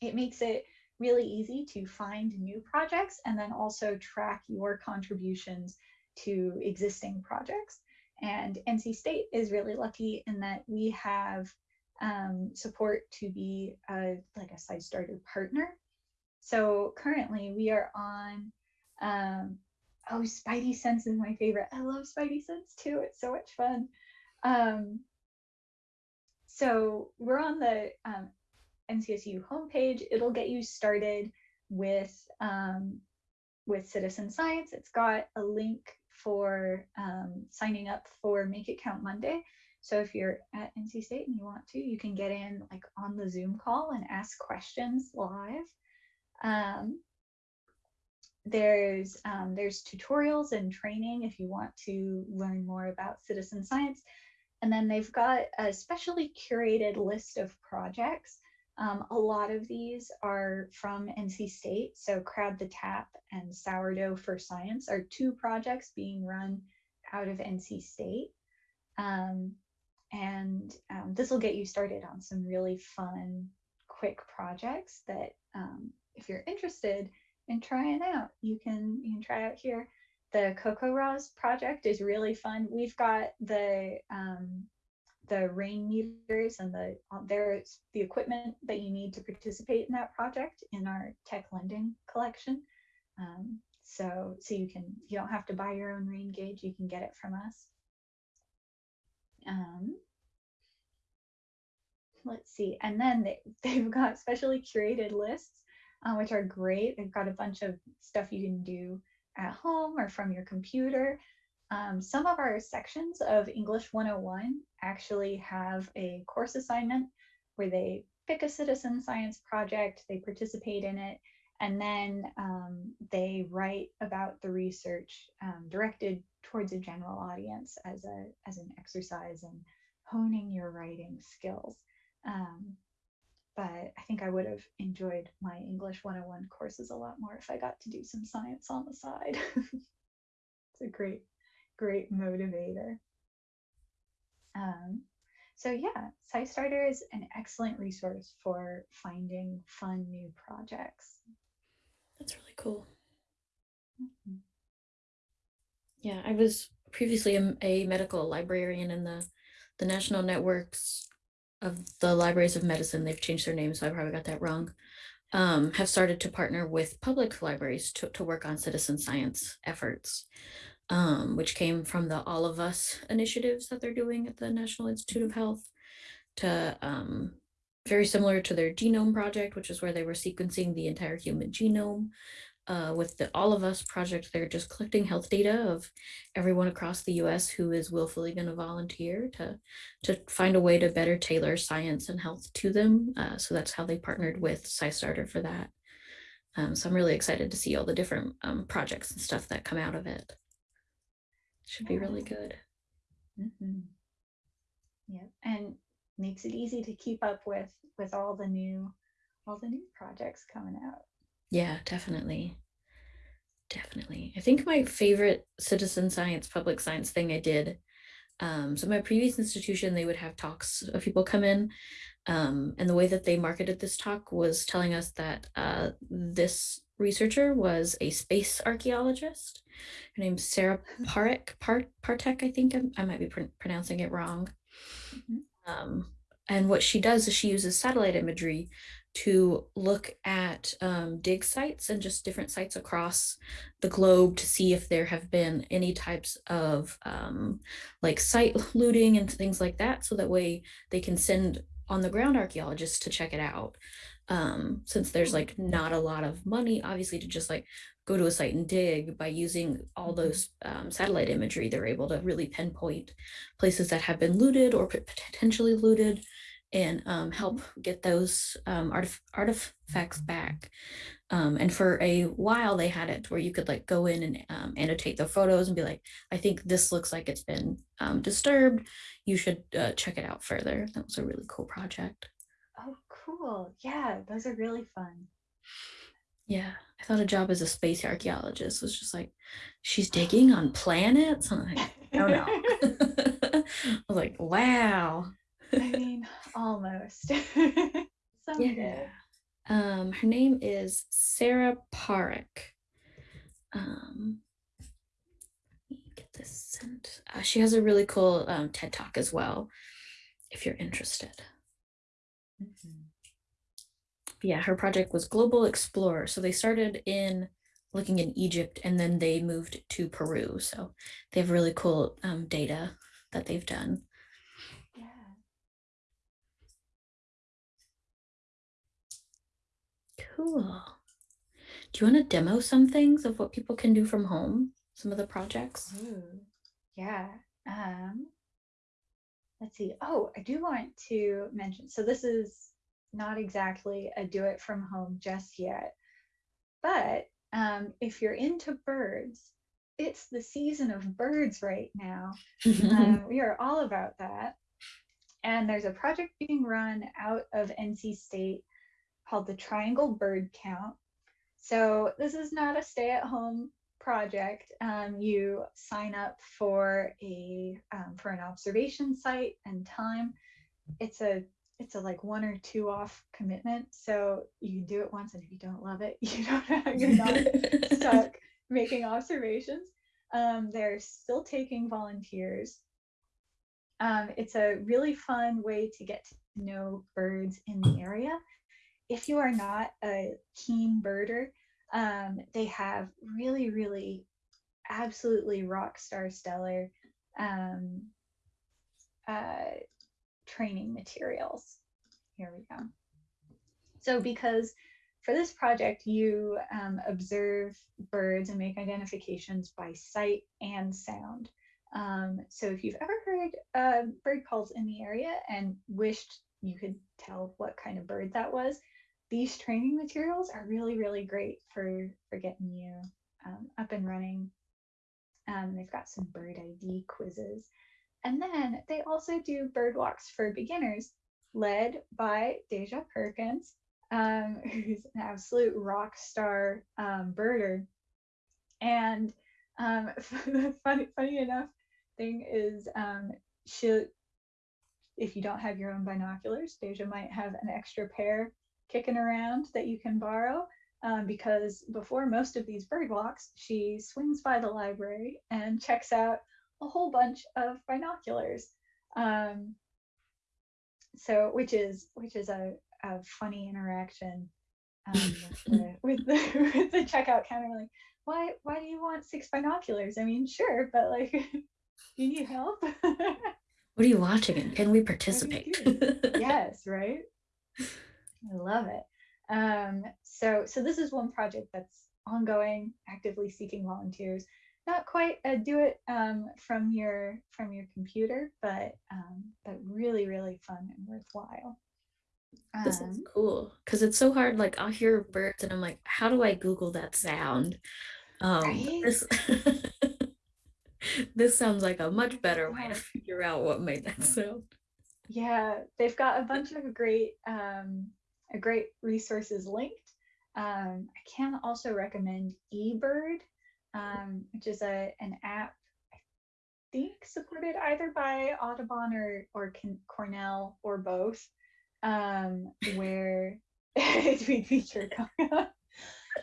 Speaker 1: it makes it really easy to find new projects and then also track your contributions to existing projects. And NC State is really lucky in that we have um, support to be a, like a SciStarter partner. So currently we are on um, oh spidey sense is my favorite. I love spidey sense too it's so much fun. Um, so we're on the um, ncsu homepage. It'll get you started with um, with citizen science. It's got a link for um, signing up for make it count monday so if you're at nc state and you want to you can get in like on the zoom call and ask questions live um, there's um, there's tutorials and training if you want to learn more about citizen science. And then they've got a specially curated list of projects. Um, a lot of these are from NC State. So Crowd the Tap and Sourdough for Science are two projects being run out of NC State. Um, and um, this will get you started on some really fun, quick projects that um, if you're interested, in trying out. You can you can try out here. The CoCoRaHS project is really fun. We've got the um, the rain meters and the uh, there's the equipment that you need to participate in that project in our tech lending collection. Um, so so you can you don't have to buy your own rain gauge. You can get it from us. Um, let's see, and then they, they've got specially curated lists uh, which are great. They've got a bunch of stuff you can do at home or from your computer. Um, some of our sections of English 101 actually have a course assignment where they pick a citizen science project, they participate in it, and then um, they write about the research um, directed towards a general audience as a as an exercise in honing your writing skills. Um, but I think I would have enjoyed my English 101 courses a lot more if I got to do some science on the side. it's a great, great motivator. Um, so yeah, SciStarter is an excellent resource for finding fun new projects.
Speaker 2: That's really cool. Mm-hmm. Yeah, I was previously a, a, medical librarian in the the national networks of the libraries of medicine. They've changed their name, so I probably got that wrong. Um, have started to partner with public libraries to, to work on citizen science efforts um, which came from the All of Us initiatives that they're doing at the National Institute of Health, to um, very similar to their genome project, which is where they were sequencing the entire human genome. Uh, with the All of Us project, they're just collecting health data of everyone across the US who is willfully going to volunteer to, to find a way to better tailor science and health to them. Uh, so that's how they partnered with SciStarter for that. Um, so I'm really excited to see all the different um, projects and stuff that come out of it. Should be really good.
Speaker 1: Mm-hmm. Yeah, and makes it easy to keep up with with all the new all the new projects coming out.
Speaker 2: Yeah, definitely. Definitely. I think my favorite citizen science, public science thing I did. Um, so my previous institution, they would have talks of people come in. Um, and the way that they marketed this talk was telling us that uh, this researcher was a space archaeologist. Her name's Sarah Parek, Part, Partek, I think I'm, i might be pr pronouncing it wrong. Mm -hmm. um, and what she does is she uses satellite imagery to look at um, dig sites and just different sites across the globe to see if there have been any types of um, like site looting and things like that. So that way they can send on the ground archaeologists to check it out um, since there's like not a lot of money, obviously, to just like go to a site and dig by using all mm-hmm. those um, satellite imagery, they're able to really pinpoint places that have been looted or potentially looted and um, help get those um, artif artifacts back. Um, and for a while they had it where you could like go in and um, annotate the photos and be like, I think this looks like it's been um, disturbed. You should uh, check it out further. That was a really cool project.
Speaker 1: Oh, cool. Yeah, those are really fun.
Speaker 2: Yeah, I thought a job as a space archaeologist was just like, she's digging on planets. I'm like, oh no. I was like, wow.
Speaker 1: I mean, almost.
Speaker 2: Someday. Yeah. Um, her name is Sarah Parek. Um, let me get this sent. Uh, she has a really cool um, TED Talk as well, if you're interested. Mm -hmm yeah, her project was GlobalXplorer. So they started in looking in Egypt and then they moved to Peru. So they have really cool um, data that they've done. Cool. Do you want to demo some things of what people can do from home? Some of the projects?
Speaker 1: Ooh, yeah. Um, let's see. Oh, I do want to mention, so this is not exactly a do it from home just yet. But um, if you're into birds, it's the season of birds right now. um, we are all about that. And there's a project being run out of NC State called the Triangle Bird Count. So this is not a stay at home project. Um, you sign up for a um, for an observation site and time. It's a it's a like one or two off commitment. So you can do it once, and if you don't love it, you don't you're not stuck making observations. Um, they're still taking volunteers. Um, it's a really fun way to get to know birds in the area. If you are not a keen birder, um, they have really, really, absolutely rock star stellar um, uh, training materials. Here we go. So because for this project, you um, observe birds and make identifications by sight and sound. Um, so if you've ever heard uh, bird calls in the area and wished you could tell what kind of bird that was, these training materials are really, really great for, for getting you um, up and running. Um, they've got some bird ID quizzes. And then they also do bird walks for beginners, led by Deja Perkins, um, who's an absolute rock star um, birder. And um, funny, funny enough thing is, um, she if you don't have your own binoculars, Deja might have an extra pair kicking around that you can borrow. Um, because before most of these bird walks, she swings by the library and checks out a whole bunch of binoculars. Um, so, which is which is a, a funny interaction um, with, the, with, the, with the checkout counter. Like, why why do you want six binoculars? I mean, sure, but like, you need help.
Speaker 2: what are you watching? And can we participate?
Speaker 1: yes, right. I love it. Um, so so this is one project that's ongoing, actively seeking volunteers. Not quite a do it um, from your from your computer, but um, but really really fun and worthwhile.
Speaker 2: This is um, cool because it's so hard. Like I'll hear birds and I'm like, how do I Google that sound? Um, right? This this sounds like a much better way to figure out what made that sound.
Speaker 1: Yeah, they've got a bunch of great um, great resources linked. Um, I can also recommend eBird, um, which is a an app I think supported either by Audubon or or Cornell or both um, where we feature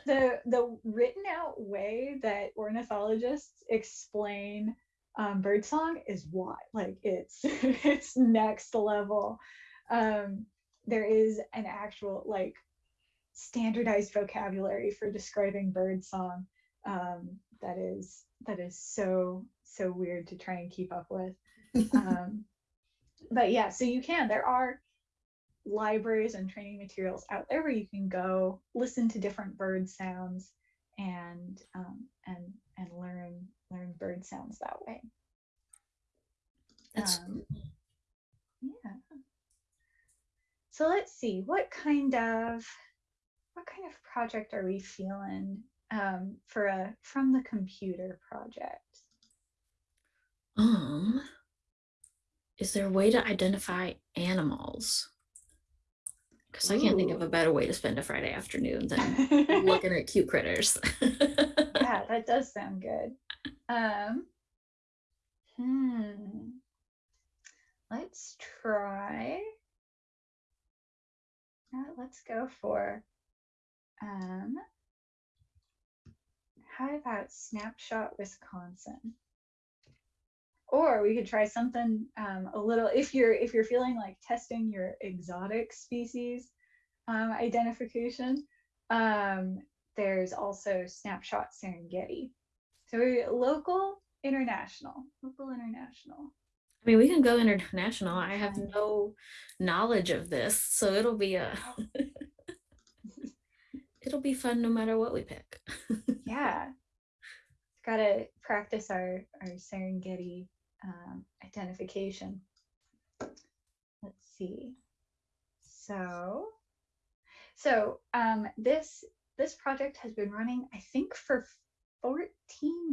Speaker 1: the the written out way that ornithologists explain um, birdsong is what like it's it's next level. Um, there is an actual like standardized vocabulary for describing birdsong um, that is that is so so weird to try and keep up with. um, but yeah, so you can. There are libraries and training materials out there where you can go listen to different bird sounds and um, and and learn learn bird sounds that way. That's um, yeah. So let's see what kind of what kind of project are we feeling um, for a from the computer project?
Speaker 2: Um, is there a way to identify animals? Because I can't think of a better way to spend a Friday afternoon than looking at cute critters.
Speaker 1: yeah, that does sound good. Um, hmm. Let's try. Uh, let's go for. Um, how about Snapshot Wisconsin? or we could try something um, a little if you're if you're feeling like testing your exotic species um, identification um, there's also snapshot serengeti so local international local international
Speaker 2: I mean, we can go international. I have no knowledge of this, so it'll be a it'll be fun no matter what we pick.
Speaker 1: yeah. Gotta practice our our Serengeti um, identification. Let's see. So, so um, this this project has been running, I think, for 14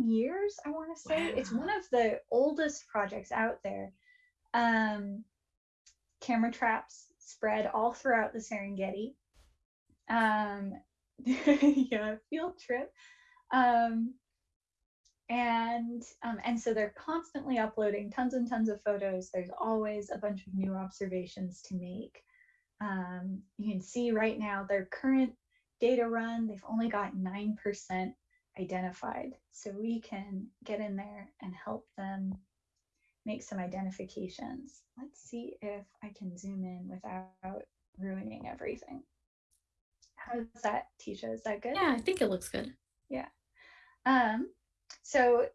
Speaker 1: years. I want to say wow. it's one of the oldest projects out there. Um, camera traps spread all throughout the Serengeti. Um, yeah, field trip. Um, and um, and so they're constantly uploading tons and tons of photos there's always a bunch of new observations to make um, you can see right now their current data run they've only got 9% identified. So we can get in there and help them make some identifications. Let's see if i can zoom in without ruining everything. How's that tisha? Is that good?
Speaker 2: Yeah i think it looks good.
Speaker 1: Yeah. Um so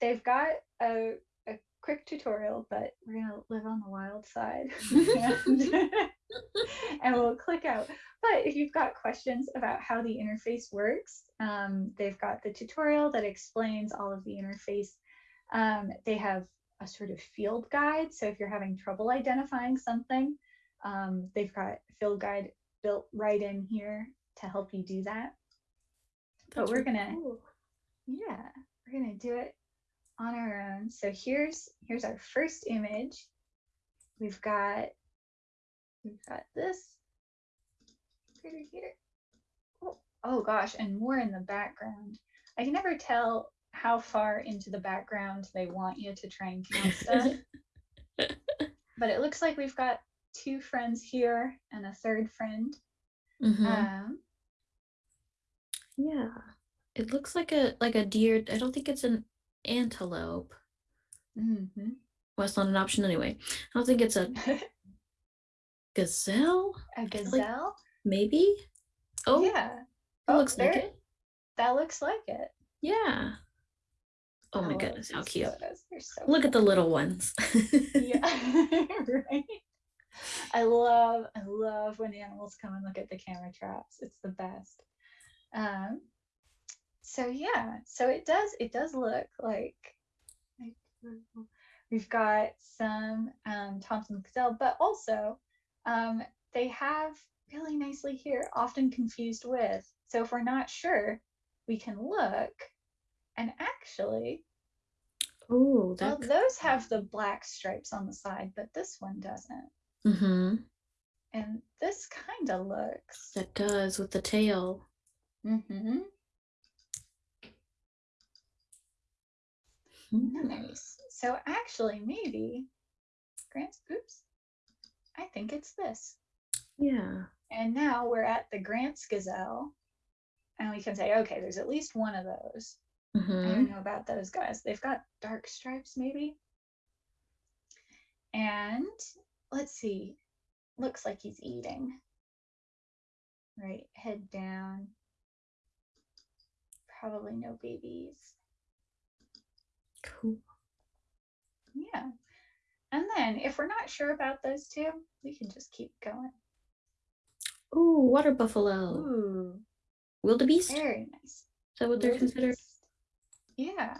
Speaker 1: they've got a, a quick tutorial, but we're going to live on the wild side. And, and, we'll click out. But if you've got questions about how the interface works, um, they've got the tutorial that explains all of the interface. Um, they have a sort of field guide. So if you're having trouble identifying something, um, they've got a field guide built right in here to help you do that. That's but we're really gonna, cool. yeah, we're gonna do it on our own. So here's here's our first image. We've got we've got this critter here. Oh, oh gosh, and more in the background. I can never tell how far into the background they want you to try and count stuff. but it looks like we've got two friends here and a third friend.
Speaker 2: Mhm.
Speaker 1: Um,
Speaker 2: Yeah. It looks like a like a deer. I don't think it's an antelope.
Speaker 1: mhm.
Speaker 2: Well, it's not an option anyway. I don't think it's a gazelle.
Speaker 1: a
Speaker 2: feel like-
Speaker 1: gazelle.
Speaker 2: Maybe. Oh,
Speaker 1: yeah.
Speaker 2: it
Speaker 1: Oh,
Speaker 2: looks like it.
Speaker 1: That looks like it.
Speaker 2: Yeah. Oh
Speaker 1: I
Speaker 2: my goodness, how cute!
Speaker 1: so
Speaker 2: Look at the little ones.
Speaker 1: yeah right i love i love when animals come and look at the camera traps it's the best um so yeah so it does it does look like like, we've got some um thomson gazelle but also um they have really nicely here often confused with so if we're not sure we can look and actually
Speaker 2: oh,
Speaker 1: well, those have the black stripes on the side, but this one doesn't.
Speaker 2: Mm-hmm.
Speaker 1: And this kind of looks.
Speaker 2: That does with the tail.
Speaker 1: Mm-hmm.
Speaker 2: Hmm.
Speaker 1: Nice. So actually, maybe, Grant's, oops, I think it's this.
Speaker 2: Yeah.
Speaker 1: And now we're at the Grant's Gazelle, and we can say, okay, there's at least one of those. I
Speaker 2: Mm-hmm.
Speaker 1: don't know about those guys. They've got dark stripes, maybe. And let's see. Looks like he's eating. Right, head down. Probably no babies.
Speaker 2: Cool.
Speaker 1: Yeah. And then if we're not sure about those two, we can just keep going.
Speaker 2: Ooh, water buffalo.
Speaker 1: Ooh,
Speaker 2: Wildebeest?
Speaker 1: Very nice.
Speaker 2: that what they're considered?
Speaker 1: Yeah.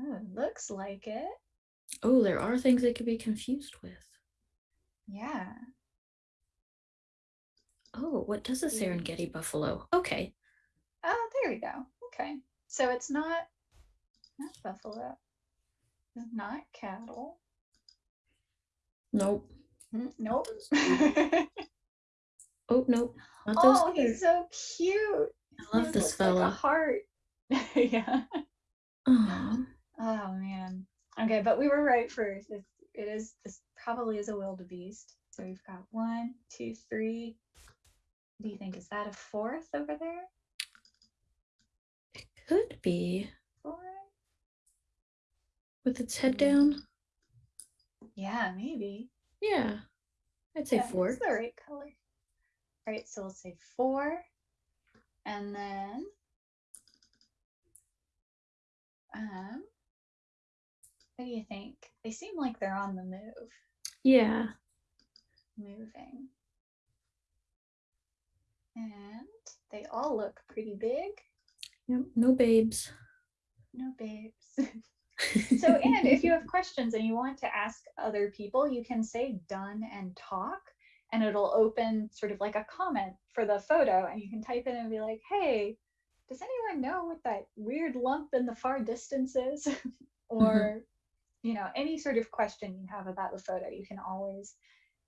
Speaker 1: Oh, looks like it.
Speaker 2: Oh, there are things they could be confused with.
Speaker 1: Yeah.
Speaker 2: Oh, what does a Serengeti buffalo? Okay.
Speaker 1: Oh, there we go. Okay. So it's not not buffalo. It's not cattle.
Speaker 2: Nope.
Speaker 1: Mm, Nope.
Speaker 2: Oh, nope. Not those
Speaker 1: oh,
Speaker 2: either.
Speaker 1: he's so cute.
Speaker 2: I love
Speaker 1: He
Speaker 2: this
Speaker 1: looks like a heart. yeah.
Speaker 2: Aw.
Speaker 1: Oh man. Okay, but we were right first. It's, it is this probably is a wildebeest. So we've got one, two, three. What do you think? Is that a fourth over there?
Speaker 2: It could be.
Speaker 1: Four?
Speaker 2: With its head down?
Speaker 1: Yeah, maybe.
Speaker 2: Yeah. I'd say
Speaker 1: Yeah,
Speaker 2: four.
Speaker 1: It's the right color. All right, so we'll say four. And then um what do you think? They seem like they're on the move,
Speaker 2: Yeah.
Speaker 1: moving. And they all look pretty big.
Speaker 2: Yep. No babes.
Speaker 1: No babes. so and if you have questions and you want to ask other people, you can say done and talk and it'll open sort of like a comment for the photo and you can type in and be like, hey, does anyone know what that weird lump in the far distance is? or, you know, any sort of question you have about the photo, you can always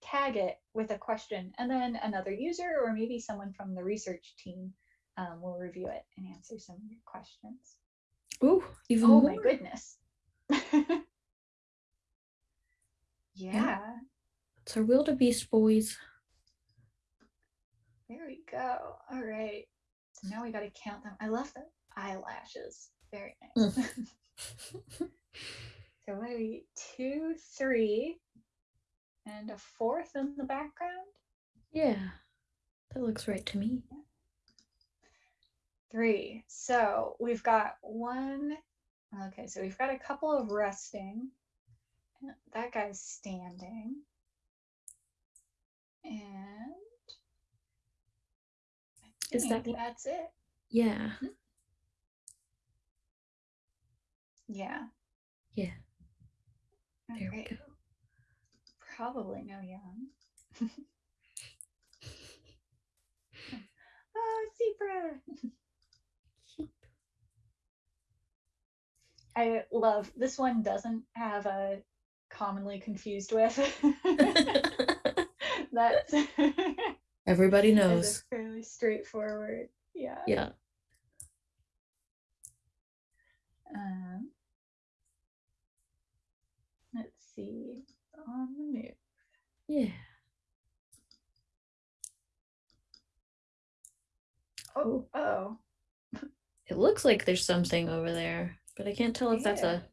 Speaker 1: tag it with a question and then another user or maybe someone from the research team um, will review it and answer some of your questions.
Speaker 2: Ooh, even
Speaker 1: Oh
Speaker 2: more.
Speaker 1: my goodness. yeah,
Speaker 2: It's our wildebeest boys.
Speaker 1: there we go. All right. So now we got to count them. I love the eyelashes. Very mm. nice. so what are we? Two, three, and a fourth in the background.
Speaker 2: Yeah. That looks right to me.
Speaker 1: Three. So we've got one. Okay, so we've got a couple of resting. That guy's standing. And I
Speaker 2: Is that
Speaker 1: that's it.
Speaker 2: Yeah. Mm-hmm.
Speaker 1: Yeah.
Speaker 2: Yeah. There
Speaker 1: Okay.
Speaker 2: we go.
Speaker 1: Probably no young. oh, zebra. I love this one doesn't have a commonly confused with. That's
Speaker 2: Everybody knows.
Speaker 1: fairly straightforward. Yeah.
Speaker 2: Yeah.
Speaker 1: Um, Let's see. On the move.
Speaker 2: Yeah.
Speaker 1: Oh, oh.
Speaker 2: It looks like there's something over there, but I can't tell if that's a.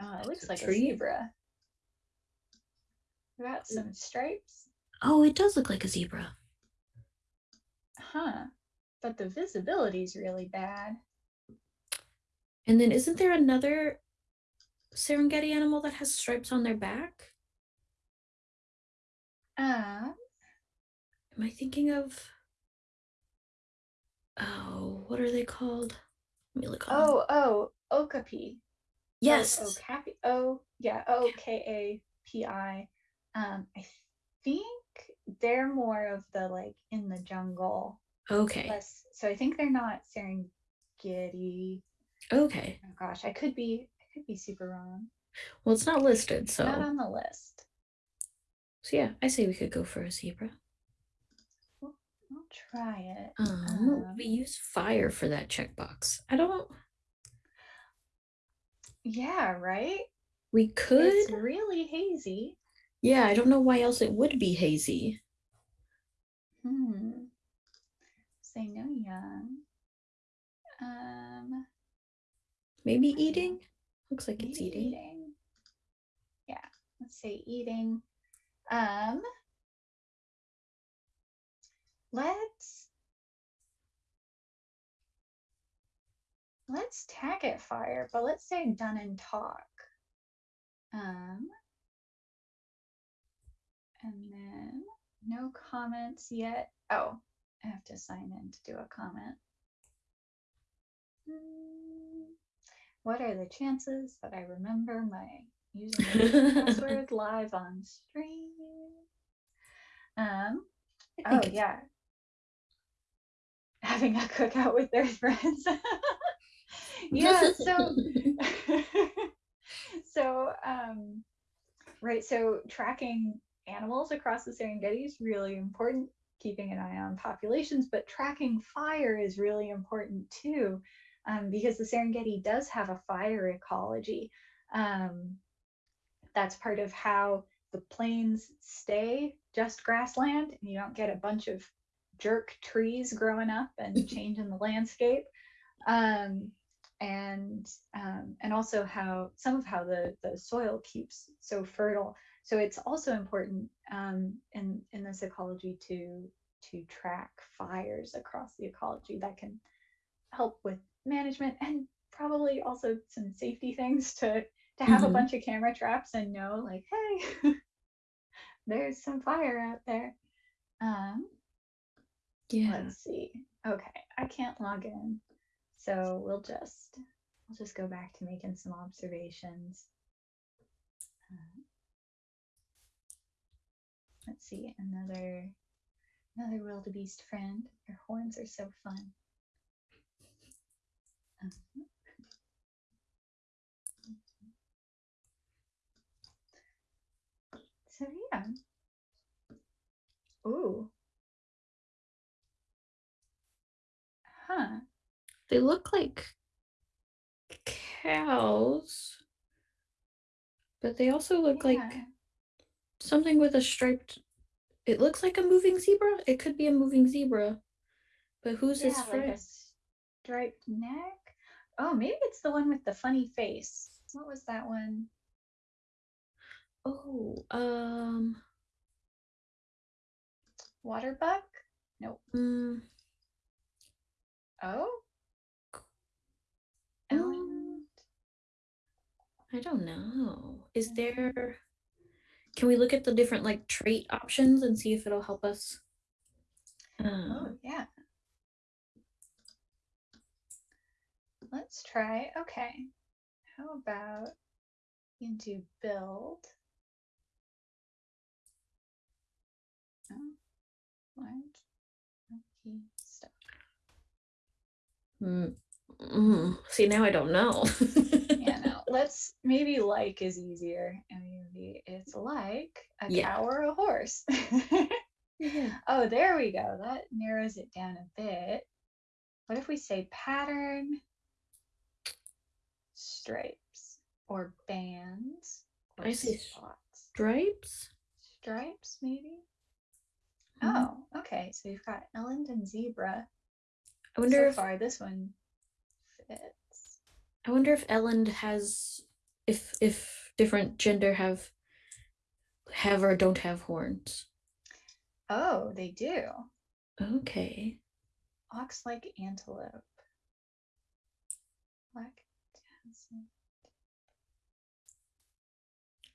Speaker 1: Oh, it looks
Speaker 2: a
Speaker 1: like a zebra. Got some stripes.
Speaker 2: Oh, it does look like a zebra.
Speaker 1: Huh. But the visibility is really bad.
Speaker 2: And then isn't there another Serengeti animal that has stripes on their back?
Speaker 1: Um,
Speaker 2: Am I thinking of? Oh, what are they called? Let me look. on-
Speaker 1: oh, oh, okapi.
Speaker 2: yes.
Speaker 1: Oh, okapi. Oh, yeah, O K A P I. Um, I think they're more of the like in the jungle.
Speaker 2: Okay.
Speaker 1: Less, so I think they're not Serengeti.
Speaker 2: Okay.
Speaker 1: Oh gosh, I could be, I could be super wrong.
Speaker 2: Well, it's not listed, so
Speaker 1: Not on the list.
Speaker 2: so yeah, I say we could go for a zebra.
Speaker 1: I'll try it.
Speaker 2: Um,
Speaker 1: Um,
Speaker 2: we use fire for that checkbox. I don't.
Speaker 1: Yeah, right.
Speaker 2: We could.
Speaker 1: It's really hazy.
Speaker 2: Yeah, I don't know why else it would be hazy.
Speaker 1: Hmm. Say no young. Um,
Speaker 2: Maybe eating. Looks like it's
Speaker 1: maybe
Speaker 2: eating.
Speaker 1: Yeah, let's say eating. Um, let's let's tag it fire, but let's say done and talk. Um, and then no comments yet. Oh, I have to sign in to do a comment. Hmm, What are the chances that I remember my username and password live on stream? Um, oh yeah. Having a cookout with their friends. yeah, so so um right so tracking animals across the serengeti is really important keeping an eye on populations but tracking fire is really important too um, because the serengeti does have a fire ecology um, that's part of how the plains stay just grassland and you don't get a bunch of jerk trees growing up and changing the landscape um, and um, and also how some of how the the soil keeps so fertile. So it's also important um, in in this ecology to to track fires across the ecology that can help with management and probably also some safety things to to have
Speaker 2: Mhm.
Speaker 1: a bunch of camera traps and know like hey there's some fire out there um
Speaker 2: yeah.
Speaker 1: let's see. Okay i can't log in so we'll just we'll just go back to making some observations. Uh, let's see another another wildebeest friend. Their horns are so fun. Uh-huh. so yeah. Ooh huh
Speaker 2: They look like cows, but they also look like something with a striped. It looks like a moving zebra. It could be a moving zebra, but who's his
Speaker 1: yeah, like
Speaker 2: friend?
Speaker 1: a striped neck. Oh, maybe it's the one with the funny face. What was that one?
Speaker 2: Oh, um,
Speaker 1: Waterbuck? Nope.
Speaker 2: mm,
Speaker 1: Oh, Eland.
Speaker 2: I don't know. Is there? Can we look at the different like trait options and see if it'll help us?
Speaker 1: Oh,
Speaker 2: Um,
Speaker 1: yeah. Let's try. Okay. How about into build? Oh, what? Okay.
Speaker 2: Mm, mm, see, now I don't know.
Speaker 1: yeah, no. Let's maybe like is easier. and Maybe it's like a
Speaker 2: Yeah.
Speaker 1: cow or a horse.
Speaker 2: Yeah.
Speaker 1: oh, there we go. That narrows it down a bit. What if we say pattern stripes? or bands or
Speaker 2: I see
Speaker 1: spots.
Speaker 2: Stripes?
Speaker 1: Stripes, maybe?
Speaker 2: Mhm.
Speaker 1: Oh, okay. So we've got Eland and Zebra.
Speaker 2: I wonder
Speaker 1: so
Speaker 2: if
Speaker 1: far, this one fits.
Speaker 2: I wonder if Eland has if if different gender have have or don't have horns.
Speaker 1: Oh, they do.
Speaker 2: Okay.
Speaker 1: Ox like antelope. Black tassel.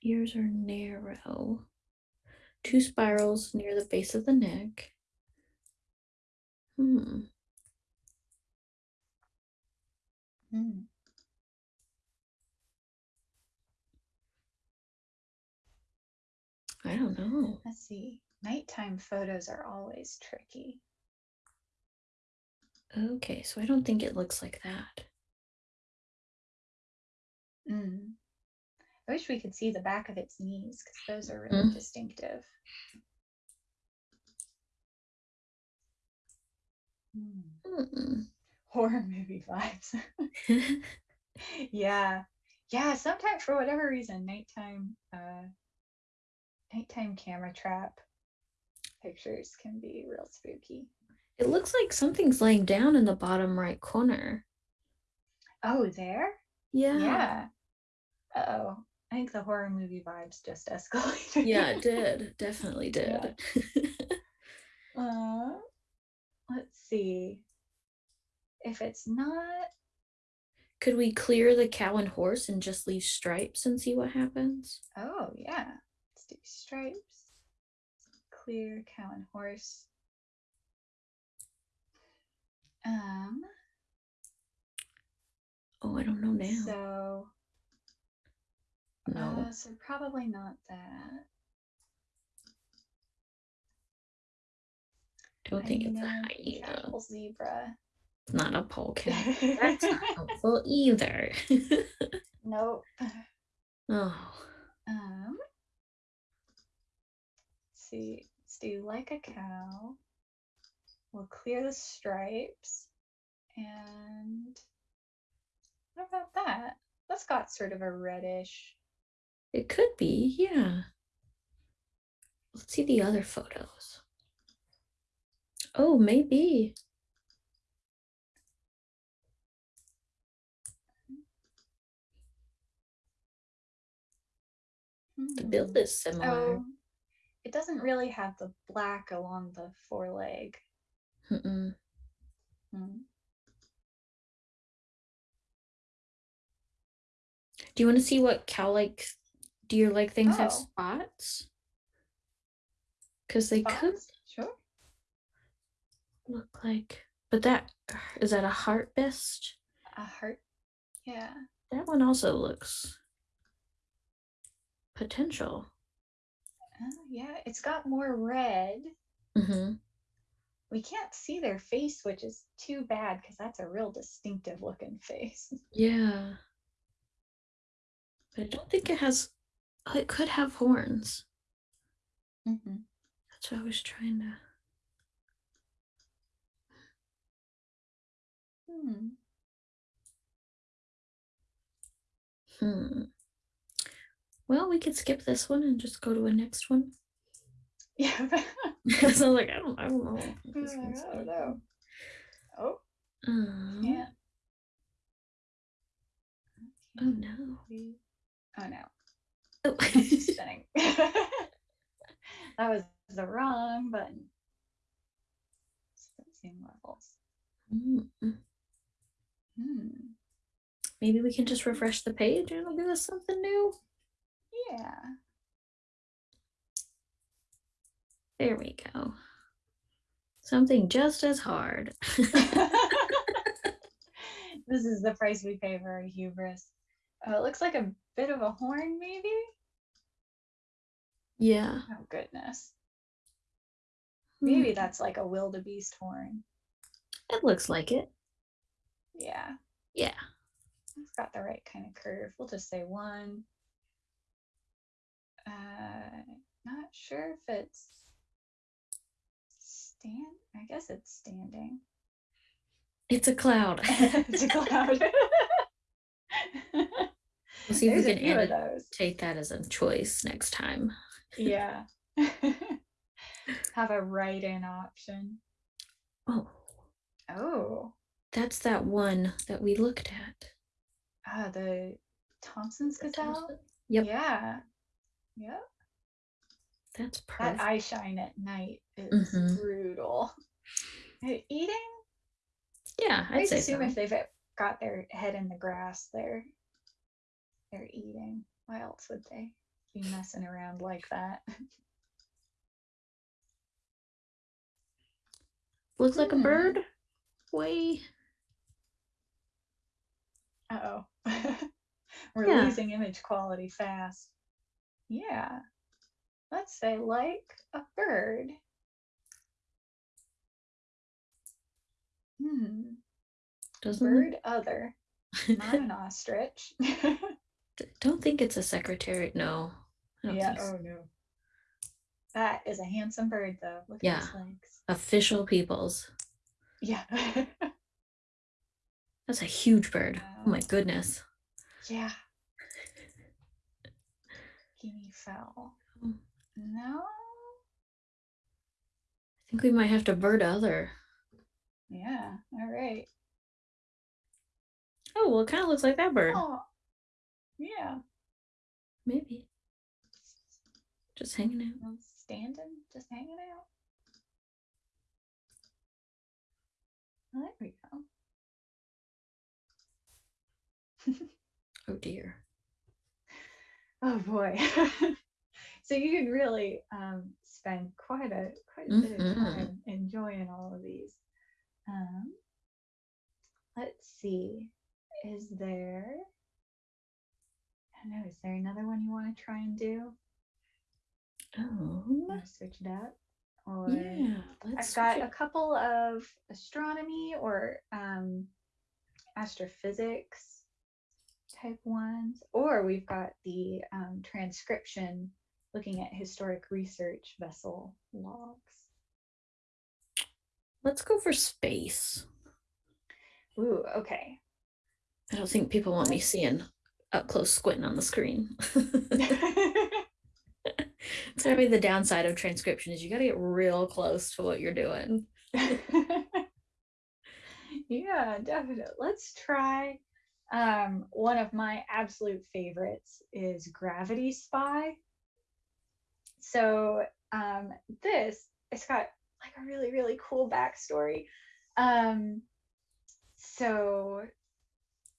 Speaker 2: Ears are narrow. Two spirals near the base of the neck. Hmm.
Speaker 1: Hmm.
Speaker 2: I don't know.
Speaker 1: Let's see. Nighttime photos are always tricky.
Speaker 2: Okay, so I don't think it looks like that.
Speaker 1: Mm. I wish we could see the back of its knees because those are really
Speaker 2: Mm.
Speaker 1: distinctive. Hmm. Horror movie vibes. yeah. Yeah, sometimes for whatever reason, nighttime uh nighttime camera trap pictures can be real spooky.
Speaker 2: it looks like something's laying down in the bottom right corner.
Speaker 1: Oh, there?
Speaker 2: Yeah.
Speaker 1: Yeah. Uh-oh. I think the horror movie vibes just escalated.
Speaker 2: Yeah, it did. Definitely
Speaker 1: Yeah.
Speaker 2: did.
Speaker 1: Uh, let's see. If it's not
Speaker 2: Could we clear the cow and horse and just leave stripes and see what happens?
Speaker 1: Oh, yeah. Let's do stripes. Clear cow and horse. Um,
Speaker 2: Oh, I don't know now.
Speaker 1: so
Speaker 2: no.
Speaker 1: uh, so probably not that.
Speaker 2: don't think it's a
Speaker 1: hyena. zebra.
Speaker 2: Not a polecat. That's not helpful either.
Speaker 1: nope.
Speaker 2: oh.
Speaker 1: Um, let's see, let's do like a cow. We'll clear the stripes. And what about that? That's got sort of a reddish.
Speaker 2: It could be, yeah. Let's see the other photos. Oh, maybe. The build is similar.
Speaker 1: Oh, it doesn't really have the black along the foreleg.
Speaker 2: Mm-mm.
Speaker 1: Hmm.
Speaker 2: Do you want to see what cow like deer like things have
Speaker 1: Oh.
Speaker 2: spots? Because they could
Speaker 1: Sure.
Speaker 2: look like, but that is that a hartebeest?
Speaker 1: A heart. Yeah.
Speaker 2: That one also looks potential.
Speaker 1: Oh, yeah. It's got more red.
Speaker 2: Mm-hmm.
Speaker 1: We can't see their face, which is too bad because that's a real distinctive looking face.
Speaker 2: Yeah. But I don't think it has. Oh, it could have horns.
Speaker 1: Mm-hmm.
Speaker 2: That's what I was trying to.
Speaker 1: Hmm.
Speaker 2: Hmm. Well, we could skip this one and just go to a next one.
Speaker 1: Yeah.
Speaker 2: so I was like, I don't, I don't know.
Speaker 1: I don't know. Oh,
Speaker 2: Um,
Speaker 1: yeah.
Speaker 2: Oh no.
Speaker 1: Oh no.
Speaker 2: Oh.
Speaker 1: Spinning. that was the wrong button. Sequencing levels.
Speaker 2: Mm,
Speaker 1: Hmm.
Speaker 2: Maybe we can just refresh the page and it'll give us something new.
Speaker 1: Yeah.
Speaker 2: There we go. Something just as hard.
Speaker 1: this is the price we pay for our hubris. Oh, it looks like a bit of a horn, maybe?
Speaker 2: yeah.
Speaker 1: Oh, goodness.
Speaker 2: Hmm,
Speaker 1: Maybe that's like a wildebeest horn.
Speaker 2: It looks like it.
Speaker 1: Yeah.
Speaker 2: Yeah.
Speaker 1: It's got the right kind of curve. We'll just say one. Uh, not sure if it's stand. I guess it's standing.
Speaker 2: It's a cloud.
Speaker 1: it's a cloud.
Speaker 2: We'll see if we can
Speaker 1: few of
Speaker 2: edit take that as a choice next time.
Speaker 1: Yeah. Have a write-in option.
Speaker 2: Oh,
Speaker 1: Oh,
Speaker 2: that's that one that we looked at.
Speaker 1: ah, the
Speaker 2: Thomson's
Speaker 1: Gazelle.
Speaker 2: Thomson- Yep,
Speaker 1: Yeah. Yep.
Speaker 2: that's perfect.
Speaker 1: That eye shine at night is
Speaker 2: Mhm.
Speaker 1: brutal. Eating?
Speaker 2: Yeah,
Speaker 1: I
Speaker 2: I'd say
Speaker 1: assume
Speaker 2: so.
Speaker 1: if they've uh, got their head in the grass, they're they're eating. Why else would they be messing around like that?
Speaker 2: Looks like a
Speaker 1: Hmm.
Speaker 2: bird. Way.
Speaker 1: Uh oh. We're
Speaker 2: Yeah.
Speaker 1: losing image quality fast. Yeah. Let's say like a bird. Hmm.
Speaker 2: Doesn't
Speaker 1: Bird other. Not an ostrich.
Speaker 2: Don't think it's a secretary. No.
Speaker 1: Yeah.
Speaker 2: so.
Speaker 1: Oh no. That is a handsome bird though. Look
Speaker 2: Yeah.
Speaker 1: at his legs.
Speaker 2: Official peoples.
Speaker 1: Yeah.
Speaker 2: That's a huge bird. Oh my goodness.
Speaker 1: yeah. Guinea fowl.
Speaker 2: Mm.
Speaker 1: No.
Speaker 2: I think we might have to bird other.
Speaker 1: Yeah. All right.
Speaker 2: Oh, well, it kind of looks like that bird.
Speaker 1: Oh. Yeah.
Speaker 2: Maybe. Just hanging out.
Speaker 1: I'm standing, just hanging out. There we go.
Speaker 2: Oh dear.
Speaker 1: Oh boy. so you can really um, spend quite a quite a bit of
Speaker 2: Mhm.
Speaker 1: time enjoying all of these. Um, let's see. Is there? I don't know. Is there another one you want to try and do?
Speaker 2: Oh.
Speaker 1: Switch it up? Or
Speaker 2: Yeah. Let's
Speaker 1: I've got a couple of astronomy or um, astrophysics type ones, or we've got the um, transcription looking at historic research vessel logs.
Speaker 2: Let's go for space.
Speaker 1: Ooh, okay.
Speaker 2: I don't think people want me seeing up close squinting on the screen. It's gonna be the downside of transcription is you gotta get real close to what you're doing.
Speaker 1: yeah, definitely. Let's try. Um, one of my absolute favorites is Gravity Spy. So um, this it's got like a really really cool backstory. Um, so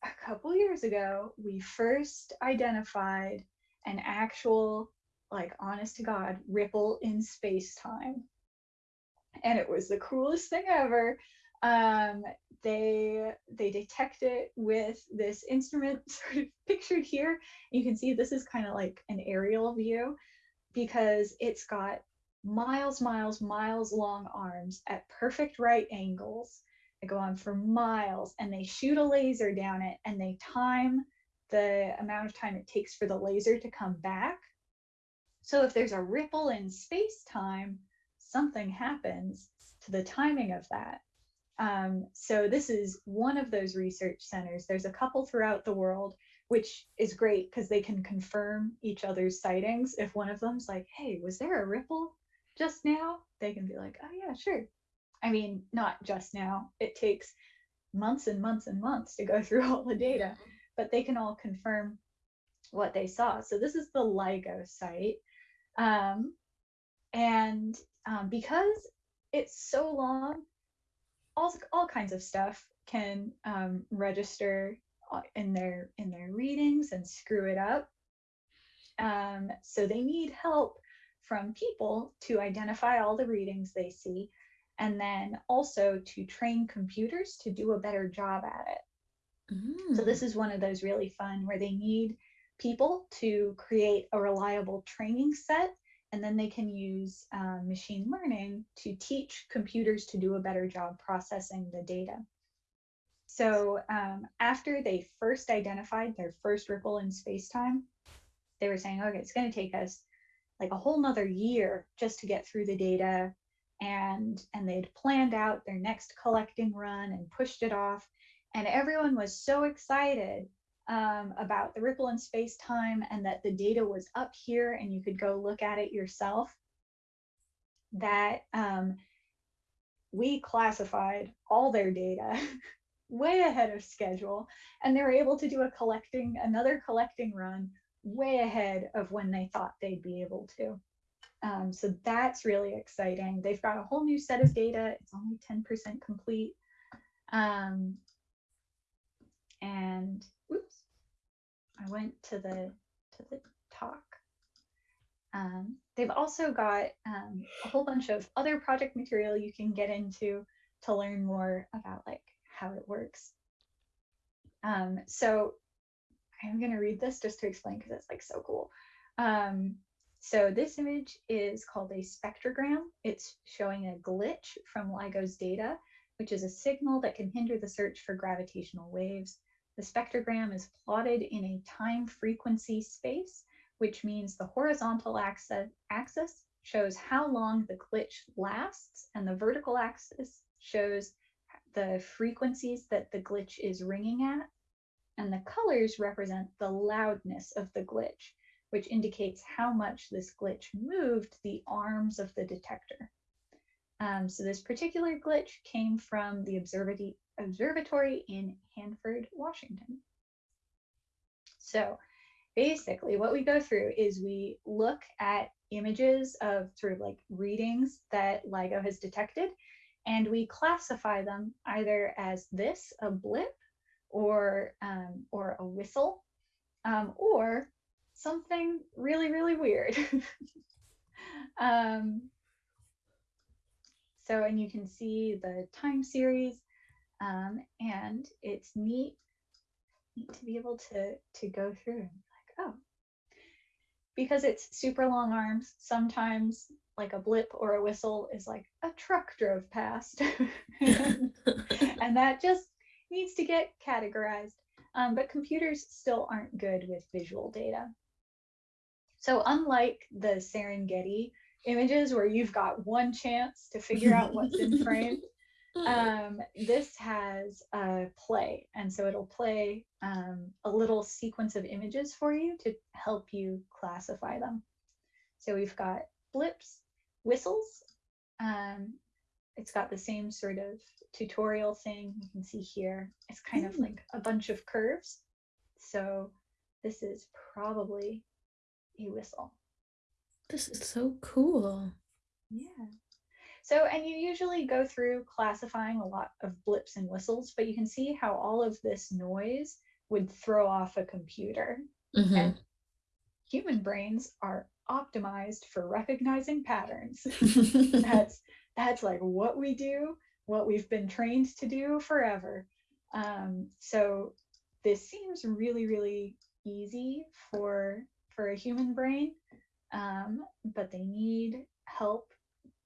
Speaker 1: a couple years ago, we first identified an actual like honest to god ripple in space time and it was the coolest thing ever um they they detect it with this instrument sort of pictured here you can see this is kind of like an aerial view because it's got miles miles miles long arms at perfect right angles that go on for miles and they shoot a laser down it and they time the amount of time it takes for the laser to come back so if there's a ripple in space time, something happens to the timing of that. Um, so this is one of those research centers. There's a couple throughout the world, which is great because they can confirm each other's sightings. If one of them's like, hey, was there a ripple just now? They can be like, oh yeah, sure. I mean, not just now. It takes months and months and months to go through all the data, but they can all confirm what they saw. So this is the LIGO site. Um, and um, because it's so long, all, all kinds of stuff can um, register uh, in their in their readings and screw it up. Um, so they need help from people to identify all the readings they see, and then also to train computers to do a better job at it. So
Speaker 2: Mm.
Speaker 1: this is one of those really fun where they need people to create a reliable training set, and then they can use um, machine learning to teach computers to do a better job processing the data. So um, after they first identified their first ripple in space-time, they were saying, okay, it's going to take us like a whole nother year just to get through the data and and they'd planned out their next collecting run and pushed it off and everyone was so excited um, about the ripple in space time and that the data was up here and you could go look at it yourself, that um, we classified all their data way ahead of schedule and they were able to do a collecting another collecting run way ahead of when they thought they'd be able to. Um, so that's really exciting. They've got a whole new set of data. It's only 10% complete. Um, and i went to the to the talk um, they've also got um, a whole bunch of other project material you can get into to learn more about like how it works. Um, so I'm going to read this just to explain because it's like so cool. Um, so this image is called a spectrogram. It's showing a glitch from LIGO's data, which is a signal that can hinder the search for gravitational waves. The spectrogram is plotted in a time frequency space, which means the horizontal axis, axis shows how long the glitch lasts, and the vertical axis shows the frequencies that the glitch is ringing at, and the colors represent the loudness of the glitch, which indicates how much this glitch moved the arms of the detector. Um, so this particular glitch came from the observatory in Hanford, Washington. So basically what we go through is we look at images of sort of like readings that LIGO has detected and we classify them either as this, a blip, or, um, or a whistle, um, or something really, really weird. um, so, and you can see the time series, um, and it's neat, neat to be able to, to go through and like, oh, because it's super long arms, sometimes like a blip or a whistle is like a truck drove past. and, and, that just needs to get categorized. Um, but computers still aren't good with visual data. So unlike the Serengeti images where you've got one chance to figure out what's in frame, um, this has a play. And so it'll play um, a little sequence of images for you to help you classify them. So we've got blips, whistles. Um, it's got the same sort of tutorial thing you can see here. It's kind mm. of like a bunch of curves. So this is probably a whistle.
Speaker 2: This is so cool.
Speaker 1: Yeah. So, and you usually go through classifying a lot of blips and whistles, but you can see how all of this noise would throw off a computer. Mm-hmm. And human brains are optimized for recognizing patterns. that's that's like what we do, what we've been trained to do forever. Um, so this seems really, really easy for for a human brain, um, but they need help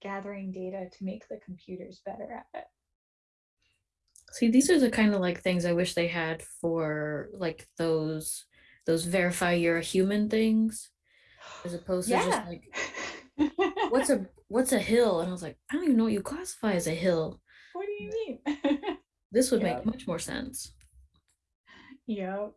Speaker 1: gathering data to make the computers better at it.
Speaker 2: See, these are the kind of like things I wish they had for like those those verify you're a human things as opposed to just like what's a what's a hill? And i was like i don't even know what you classify as a hill.
Speaker 1: What do you mean?
Speaker 2: this would yep. make much more sense.
Speaker 1: Yep.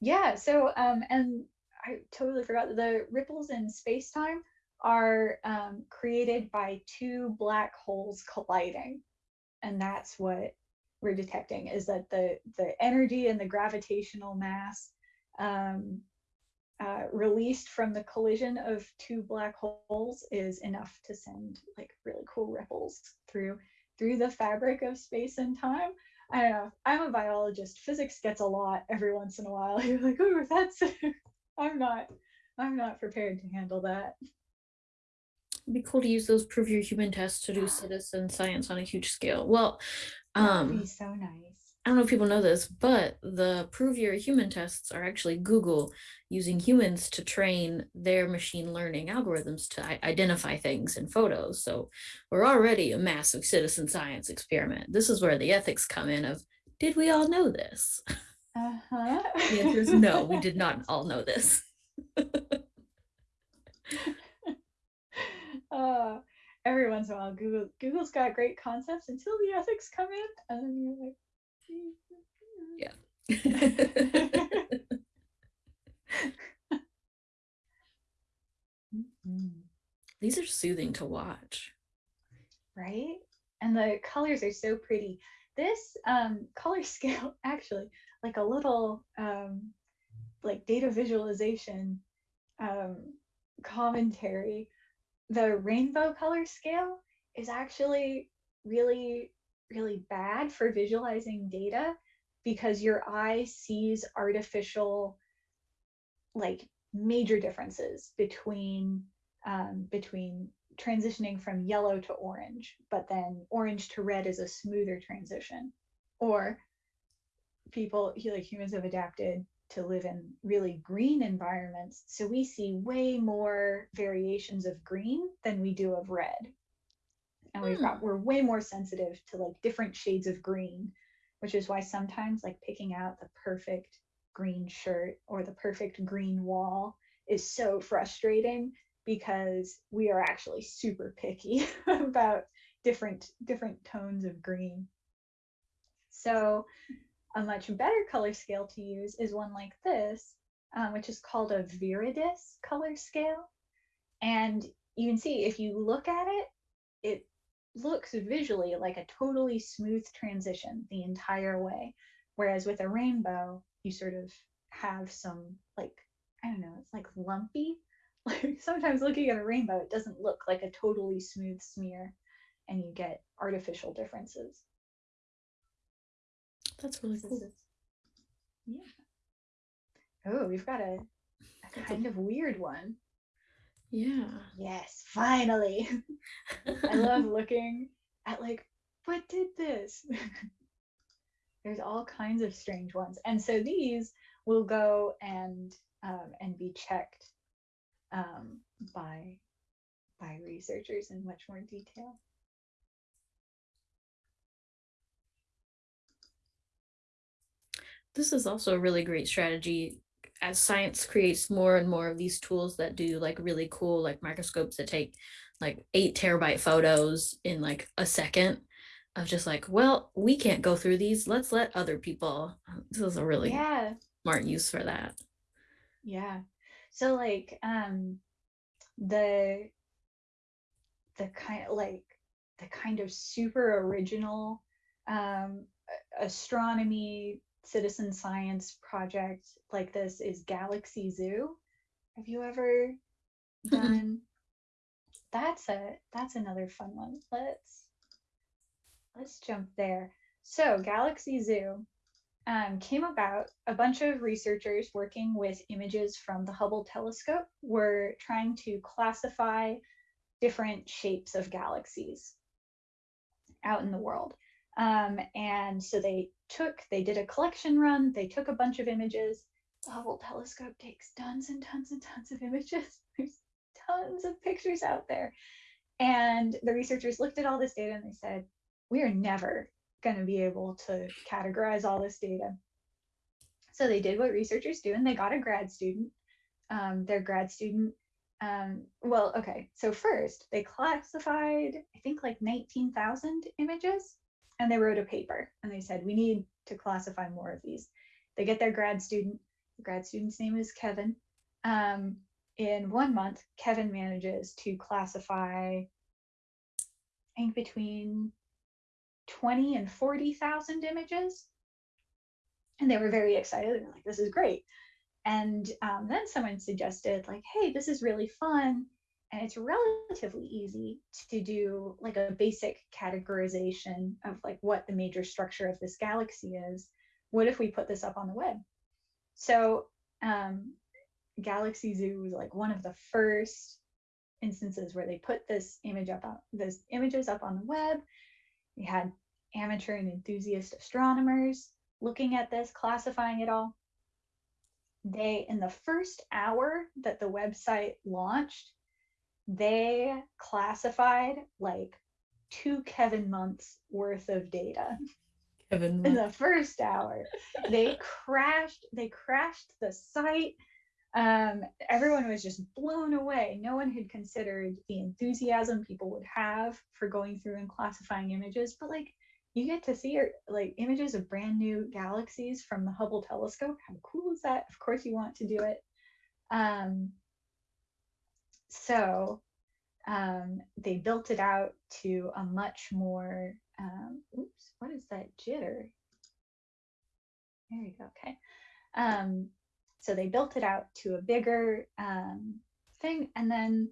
Speaker 1: Yeah so um and i totally forgot the ripples in space-time are um, created by two black holes colliding and that's what we're detecting is that the the energy and the gravitational mass um, uh, released from the collision of two black holes is enough to send like really cool ripples through through the fabric of space and time. I don't know. I'm a biologist. Physics gets a lot every once in a while. You're like, oh, that's. I'm not. I'm not prepared to handle that.
Speaker 2: It'd be cool to use those prove your human tests to do citizen science on a huge scale. Well, um,
Speaker 1: That'd be so nice.
Speaker 2: I don't know if people know this, but the prove you're human tests are actually Google using humans to train their machine learning algorithms to identify things in photos. So we're already a massive citizen science experiment. This is where the ethics come in of, did we all know this? Uh-huh. the answer is no, we did not all know this.
Speaker 1: uh, every once in a while, Google Google's got great concepts until the ethics come in, and then you're like,
Speaker 2: Yeah.
Speaker 1: Mhm.
Speaker 2: These are soothing to watch.
Speaker 1: right? And the colors are so pretty. This um, color scale, actually, like a little um, like data visualization um, commentary, the rainbow color scale is actually really, really bad for visualizing data because your eye sees artificial, like major differences between um, between transitioning from yellow to orange, but then orange to red is a smoother transition. Or people, like humans, have adapted to live in really green environments. So we see way more variations of green than we do of red. And we've got,
Speaker 2: Hmm.
Speaker 1: we're way more sensitive to like different shades of green, which is why sometimes like picking out the perfect green shirt or the perfect green wall is so frustrating because we are actually super picky about different different tones of green. So a much better color scale to use is one like this, um, which is called a Viridis color scale. And you can see if you look at it, it looks visually like a totally smooth transition the entire way. Whereas with a rainbow, you sort of have some like, I don't know, it's like lumpy. Like sometimes looking at a rainbow, it doesn't look like a totally smooth smear and you get artificial differences.
Speaker 2: That's really cool.
Speaker 1: is- yeah. Oh, we've got a, a
Speaker 2: a-
Speaker 1: kind of weird one.
Speaker 2: Yeah.
Speaker 1: Yes, finally. I love looking at like, what did this? There's all kinds of strange ones. And so these will go and um, and be checked um, by by researchers in much more detail.
Speaker 2: This is also a really great strategy as science creates more and more of these tools that do like really cool like microscopes that take like eight terabyte photos in like a second of just like well we can't go through these let's let other people. This is a really
Speaker 1: Yeah,
Speaker 2: smart use for that.
Speaker 1: Yeah. So like um the the kind like the kind of super original um astronomy citizen science project like this is Galaxy Zoo. Have you ever done that's a that's another fun one. Let's let's jump there. So Galaxy Zoo um, came about. A bunch of researchers working with images from the Hubble telescope were trying to classify different shapes of galaxies out in the world. Um, and so they took, they did a collection run, they took a bunch of images. The Hubble telescope takes tons and tons and tons of images. There's tons of pictures out there. And the researchers looked at all this data and they said, we are never going to be able to categorize all this data. So they did what researchers do and they got a grad student. Um, their grad student um, well, okay. So first, they classified, I think, like 19,000 images, and they wrote a paper. And they said, we need to classify more of these. They get their grad student. The grad student's name is Kevin. Um, in one month, Kevin manages to classify, I think, between 20 and 40,000 images. And they were very excited. They were like, this is great. And um, then someone suggested, like, hey, this is really fun. And it's relatively easy to do like a basic categorization of like what the major structure of this galaxy is. What if we put this up on the web? So um, Galaxy Zoo was like one of the first instances where they put this image up on those images up on the web. We had amateur and enthusiast astronomers looking at this, classifying it all they in the first hour that the website launched they classified like two kevin months worth of data
Speaker 2: kevin
Speaker 1: in the first hour they crashed they crashed the site um, everyone was just blown away no one had considered the enthusiasm people would have for going through and classifying images but like you get to see like images of brand new galaxies from the Hubble telescope. How cool is that? Of course, you want to do it. Um, so um, they built it out to a much more, um, oops, what is that jitter? There you go, okay. Um, so they built it out to a bigger um, thing and then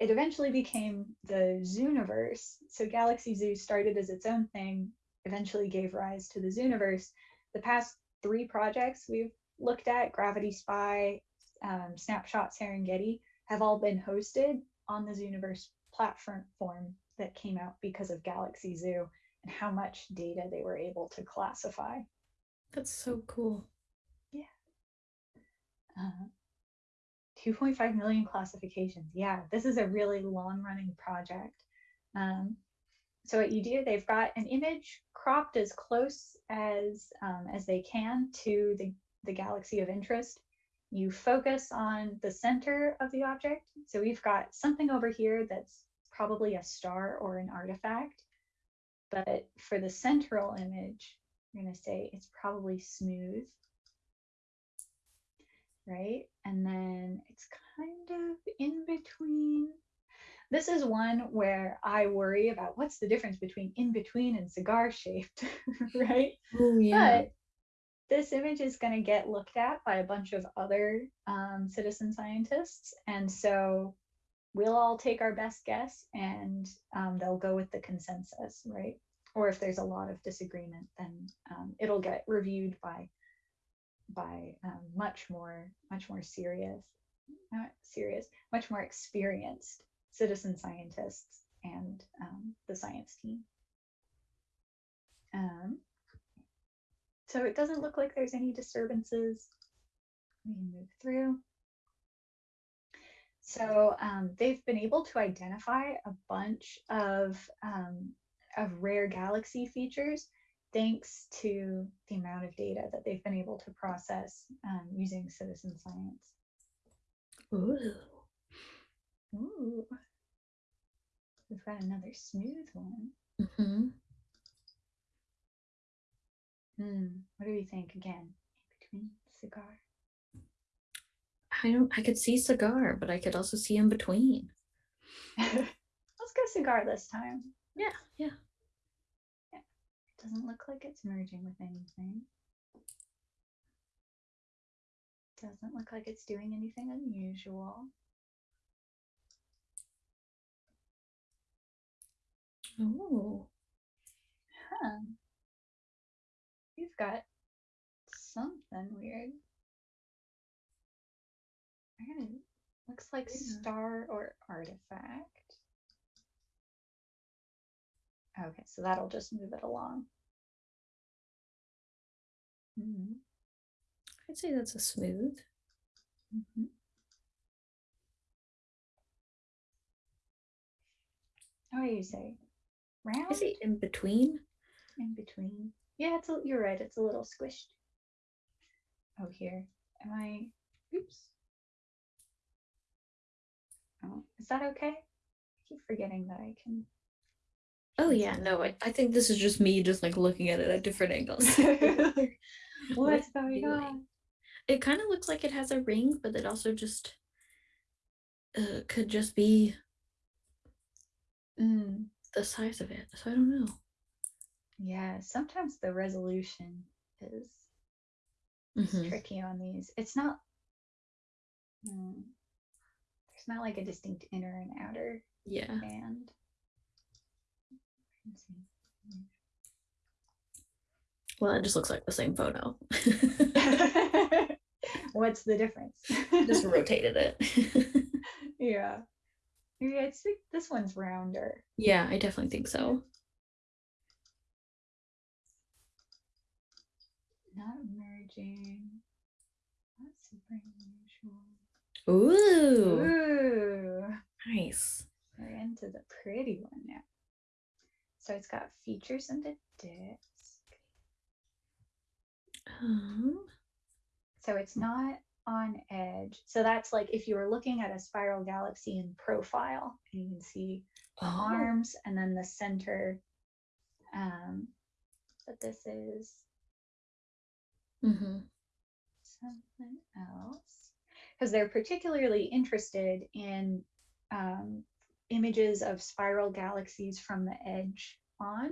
Speaker 1: it eventually became the Zooniverse. So Galaxy Zoo started as its own thing, eventually gave rise to the Zooniverse. The past three projects we've looked at, Gravity Spy, um, Snapshot Serengeti, have all been hosted on the Zooniverse platform form that came out because of Galaxy Zoo and how much data they were able to classify.
Speaker 2: That's so cool.
Speaker 1: Yeah. Uh, 2.5 million classifications. Yeah, this is a really long running project. Um, so what you do, they've got an image cropped as close as um, as they can to the, the galaxy of interest. You focus on the center of the object. So we've got something over here that's probably a star or an artifact. But for the central image, you're going to say it's probably smooth right? And then it's kind of in between. This is one where I worry about what's the difference between in between and cigar shaped, right?
Speaker 2: Oh, yeah.
Speaker 1: But this image is going to get looked at by a bunch of other um, citizen scientists. And so we'll all take our best guess and um, they'll go with the consensus, right? Or if there's a lot of disagreement, then um, it'll get reviewed by by um, much more much more serious not serious much more experienced citizen scientists and um, the science team um, so it doesn't look like there's any disturbances we move through so um, they've been able to identify a bunch of um, of rare galaxy features thanks to the amount of data that they've been able to process um, using citizen science.
Speaker 2: Ooh.
Speaker 1: Ooh. We've got another smooth one.
Speaker 2: Mm-hmm.
Speaker 1: Hmm. Hmm, what do you think again? In between cigar.
Speaker 2: I don't I could see cigar, but I could also see in between.
Speaker 1: Let's go cigar this time.
Speaker 2: Yeah, yeah. Yeah.
Speaker 1: It doesn't look like it's merging with anything. Doesn't look like it's doing anything unusual.
Speaker 2: Oh.
Speaker 1: Huh. You've got something weird. looks like yeah. star or artifact. Okay, so that'll just move it along.
Speaker 2: Mm-hmm. I'd say that's a smooth.
Speaker 1: Mm-hmm. What do you say? Round?
Speaker 2: Is it in between?
Speaker 1: In between. Yeah, it's a, you're right. It's a little squished. Oh, here. Am I? Oops. Oh, is that okay? I keep forgetting that I can
Speaker 2: Oh yeah, no, I, I think this is just me just like looking at it at different angles.
Speaker 1: What's going on?
Speaker 2: It kind of looks like it has a ring, but it also just uh, could just be
Speaker 1: mm.
Speaker 2: the size of it. So I don't know.
Speaker 1: Yeah, sometimes the resolution is, mm-hmm. tricky on these. It's not. Mm, there's not like a distinct inner and outer
Speaker 2: yeah
Speaker 1: band.
Speaker 2: Well, it just looks like the same photo.
Speaker 1: What's the difference?
Speaker 2: just rotated it.
Speaker 1: yeah. Yeah, it's like this one's rounder.
Speaker 2: Yeah, I definitely think so.
Speaker 1: Not That's super
Speaker 2: unusual. Ooh.
Speaker 1: Ooh.
Speaker 2: Nice.
Speaker 1: We're into the pretty one now. So it's got features in the disk.
Speaker 2: Um,
Speaker 1: so it's not on edge. So that's like if you were looking at a spiral galaxy in profile, and you can see the oh. arms and then the center, um, but this is
Speaker 2: Mm-hmm.
Speaker 1: something else. Because they're particularly interested in um, images of spiral galaxies from the edge on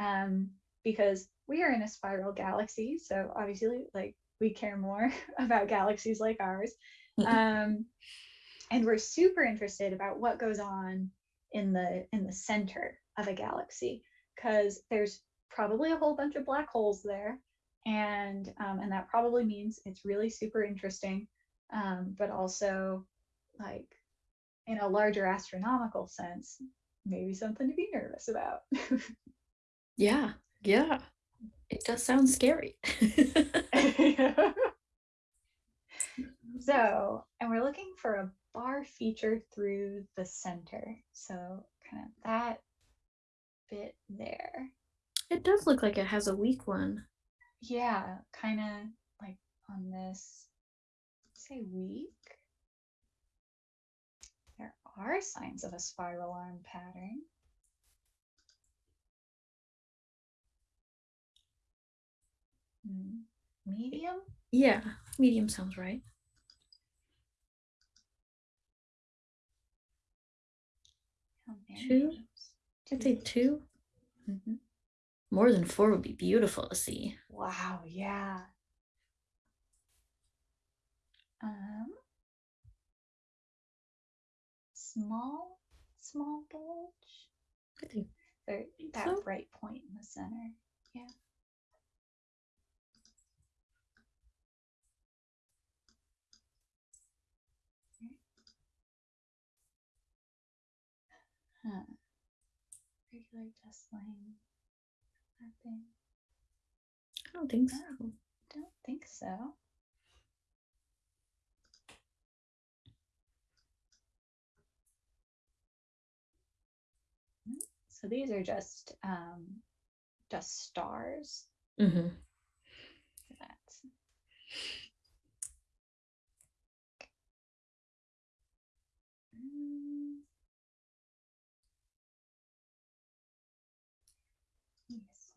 Speaker 1: um, because we are in a spiral galaxy so obviously like we care more about galaxies like ours. Um, and we're super interested about what goes on in the in the center of a galaxy because there's probably a whole bunch of black holes there and um, and that probably means it's really super interesting um, but also like in a larger astronomical sense maybe something to be nervous about
Speaker 2: Yeah, yeah. It does sound scary.
Speaker 1: so and we're looking for a bar feature through the center so kind of that bit there
Speaker 2: It does look like it has a weak one.
Speaker 1: Yeah kind of like on this say weak, there are signs of a spiral arm pattern Hmm, medium
Speaker 2: Yeah, medium sounds right. Two? I'd say two.
Speaker 1: Mhm.
Speaker 2: More than four would be beautiful to see.
Speaker 1: Wow, yeah. Um, small, small bulge.
Speaker 2: I think
Speaker 1: There, that
Speaker 2: so?
Speaker 1: bright point in the center. Yeah. Huh. Regular dust line. Mapping.
Speaker 2: I don't think so.
Speaker 1: Don't think so. Mm, So these are just um, just stars.
Speaker 2: Mm-hmm.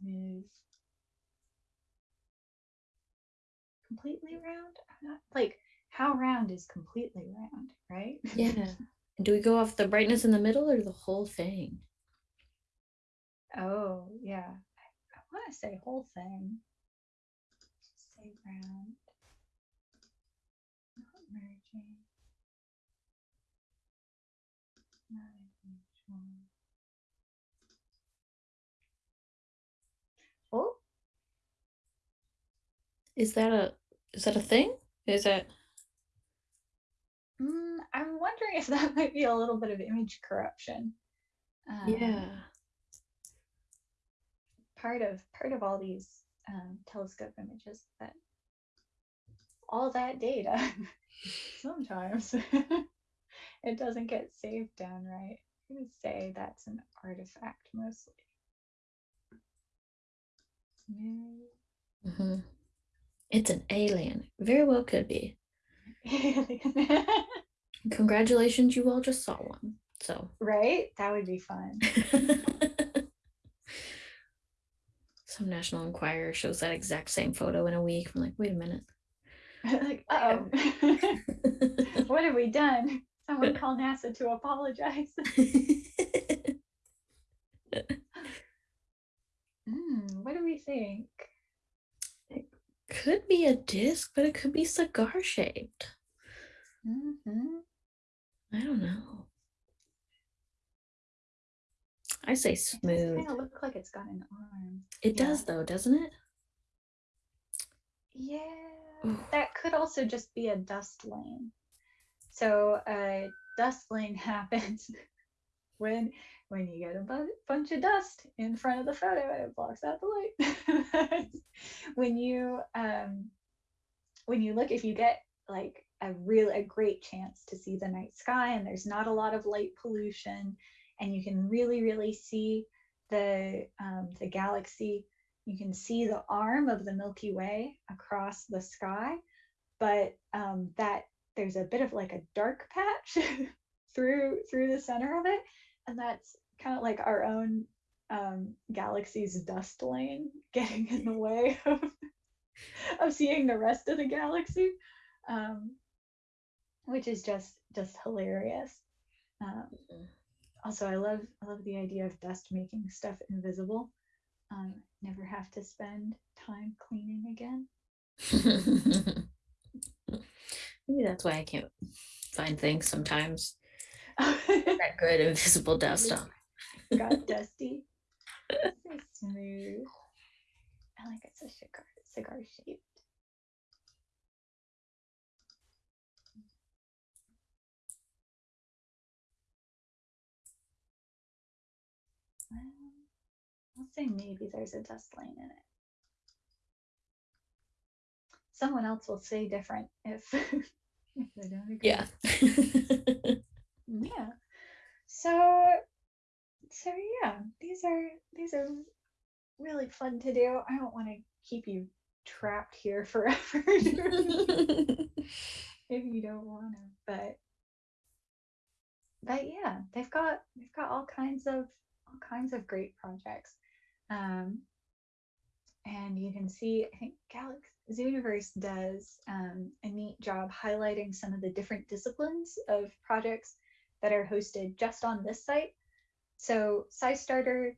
Speaker 1: Mm. Completely round? I'm not like how round is completely round, right?
Speaker 2: Yeah. Do we go off the brightness in the middle or the whole thing?
Speaker 1: Oh, yeah. I, I want to say whole thing. Just say round. Not merging. Not unusual. Oh,
Speaker 2: Is that a is that a thing? Is it?
Speaker 1: mm, I'm wondering if that might be a little bit of image corruption. Um,
Speaker 2: yeah.
Speaker 1: part of part of all these um, telescope images that all that data sometimes it doesn't get saved down right i'm going to say that's an artifact mostly Smooth.
Speaker 2: hmm It's an alien. Very well could be. Congratulations, you all just saw one. So
Speaker 1: right that would be fun
Speaker 2: some National Enquirer shows that exact same photo in a week. I'm like, wait a minute.
Speaker 1: like oh what have we done someone call nasa to apologize mm, what do we think
Speaker 2: could be a disc, but it could be cigar shaped.
Speaker 1: hmm
Speaker 2: I don't know. I say
Speaker 1: It
Speaker 2: smooth.
Speaker 1: kind of look like it's got an arm.
Speaker 2: It
Speaker 1: yeah.
Speaker 2: does though, doesn't it?
Speaker 1: Yeah,
Speaker 2: Ooh.
Speaker 1: that could also just be a dust lane. So a dust lane happens when when you get a bu- bunch of dust in front of the photo it blocks out the light. when you um when you look if you get like a real a great chance to see the night sky and there's not a lot of light pollution and you can really really see the um, the galaxy you can see the arm of the milky way across the sky but um, that there's a bit of like a dark patch through through the center of it and that's kind of like our own um, galaxy's dust lane getting in the way of, of seeing the rest of the galaxy, um, which is just just hilarious. Um,
Speaker 2: Mhm.
Speaker 1: also, I love I love the idea of dust making stuff invisible. Um, never have to spend time cleaning again.
Speaker 2: Maybe that's why I can't find things sometimes. That good invisible dust on.
Speaker 1: Got dusty. So smooth. I like it's a cigar cigar shaped. Well, um, I'll say maybe there's a dust lane in it. Someone else will say different if, if they don't agree.
Speaker 2: Yeah.
Speaker 1: Yeah. So so yeah, these are these are really fun to do. I don't want to keep you trapped here forever if you don't want to, but but yeah, they've got they've got all kinds of all kinds of great projects. Um, and you can see, I think Galaxy Zooniverse does um, a neat job highlighting some of the different disciplines of projects that are hosted just on this site. So SciStarter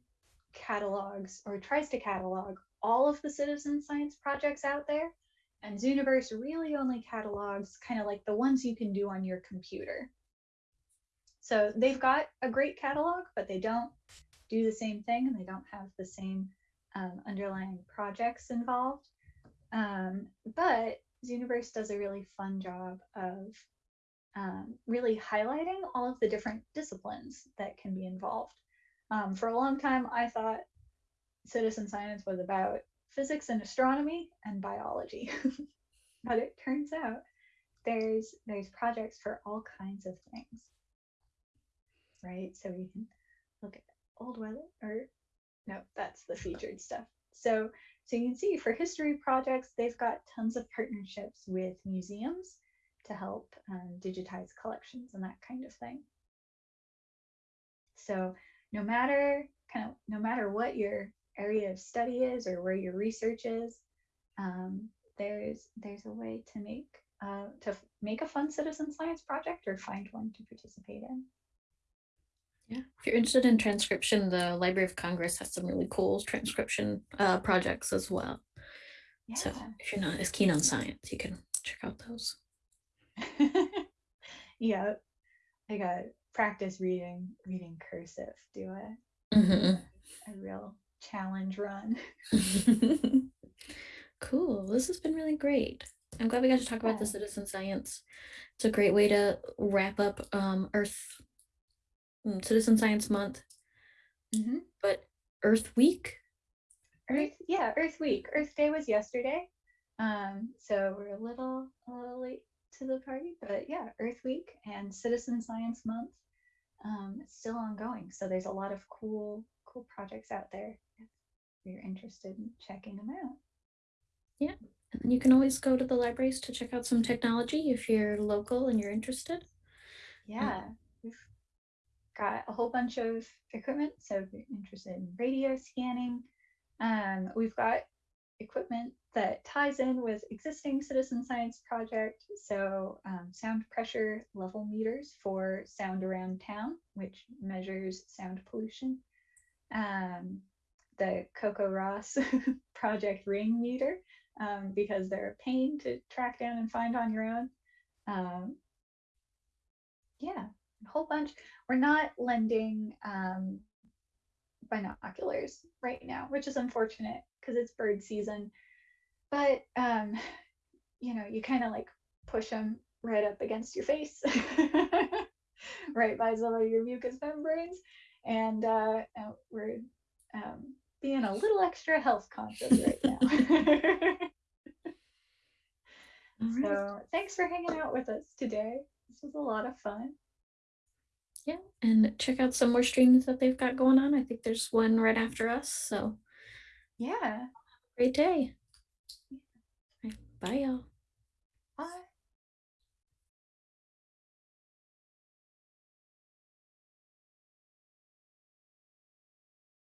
Speaker 1: catalogs or tries to catalog all of the citizen science projects out there. And Zooniverse really only catalogs kind of like the ones you can do on your computer. So they've got a great catalog, but they don't do the same thing and they don't have the same um, underlying projects involved. Um, but Zooniverse does a really fun job of um, really highlighting all of the different disciplines that can be involved. Um, for a long time, I thought citizen science was about physics and astronomy and biology, but it turns out there's there's projects for all kinds of things, right? So we can look at old weather, or no, that's the featured stuff. So so you can see for history projects, they've got tons of partnerships with museums to help um, digitize collections and that kind of thing. So no matter kind of no matter what your area of study is or where your research is, um, there's there's a way to make uh, to make a fun citizen science project or find one to participate in.
Speaker 2: Yeah. If you're interested in transcription, the Library of Congress has some really cool transcription uh, projects as well.
Speaker 1: Yeah.
Speaker 2: So if you're not as keen on science, you can check out those.
Speaker 1: yeah. I got practice reading reading cursive. Do a
Speaker 2: Mhm.
Speaker 1: a real challenge run.
Speaker 2: cool. This has been really great. I'm glad we got to talk about the citizen science. It's a great way to wrap up um, Earth mm, Citizen Science Month,
Speaker 1: hmm
Speaker 2: but Earth Week.
Speaker 1: Earth, yeah, Earth Week. Earth Day was yesterday. Um, so we're a little a little late to the party, but yeah, Earth Week and Citizen Science Month. Um, it's still ongoing. So there's a lot of cool cool projects out there if you're interested in checking them out.
Speaker 2: Yeah, and then you can always go to the libraries to check out some technology if you're local and you're interested.
Speaker 1: Yeah, we've got a whole bunch of equipment. So if you're interested in radio scanning, um, we've got equipment that ties in with existing citizen science project. So um, sound pressure level meters for sound around town, which measures sound pollution. Um, the CoCoRaHS project ring meter, um, because they're a pain to track down and find on your own. Um, yeah, a whole bunch. We're not lending um, binoculars right now, which is unfortunate because it's bird season. But um, you know, you kind of like push them right up against your face, right by some of your mucous membranes, and uh, uh, we're um, being a little extra health conscious right now.
Speaker 2: Right.
Speaker 1: so thanks for hanging out with us today. This was a lot of fun.
Speaker 2: Yeah, and check out some more streams that they've got going on. I think there's one right after us. So
Speaker 1: Yeah.
Speaker 2: great day. Bye, y'all. Bye.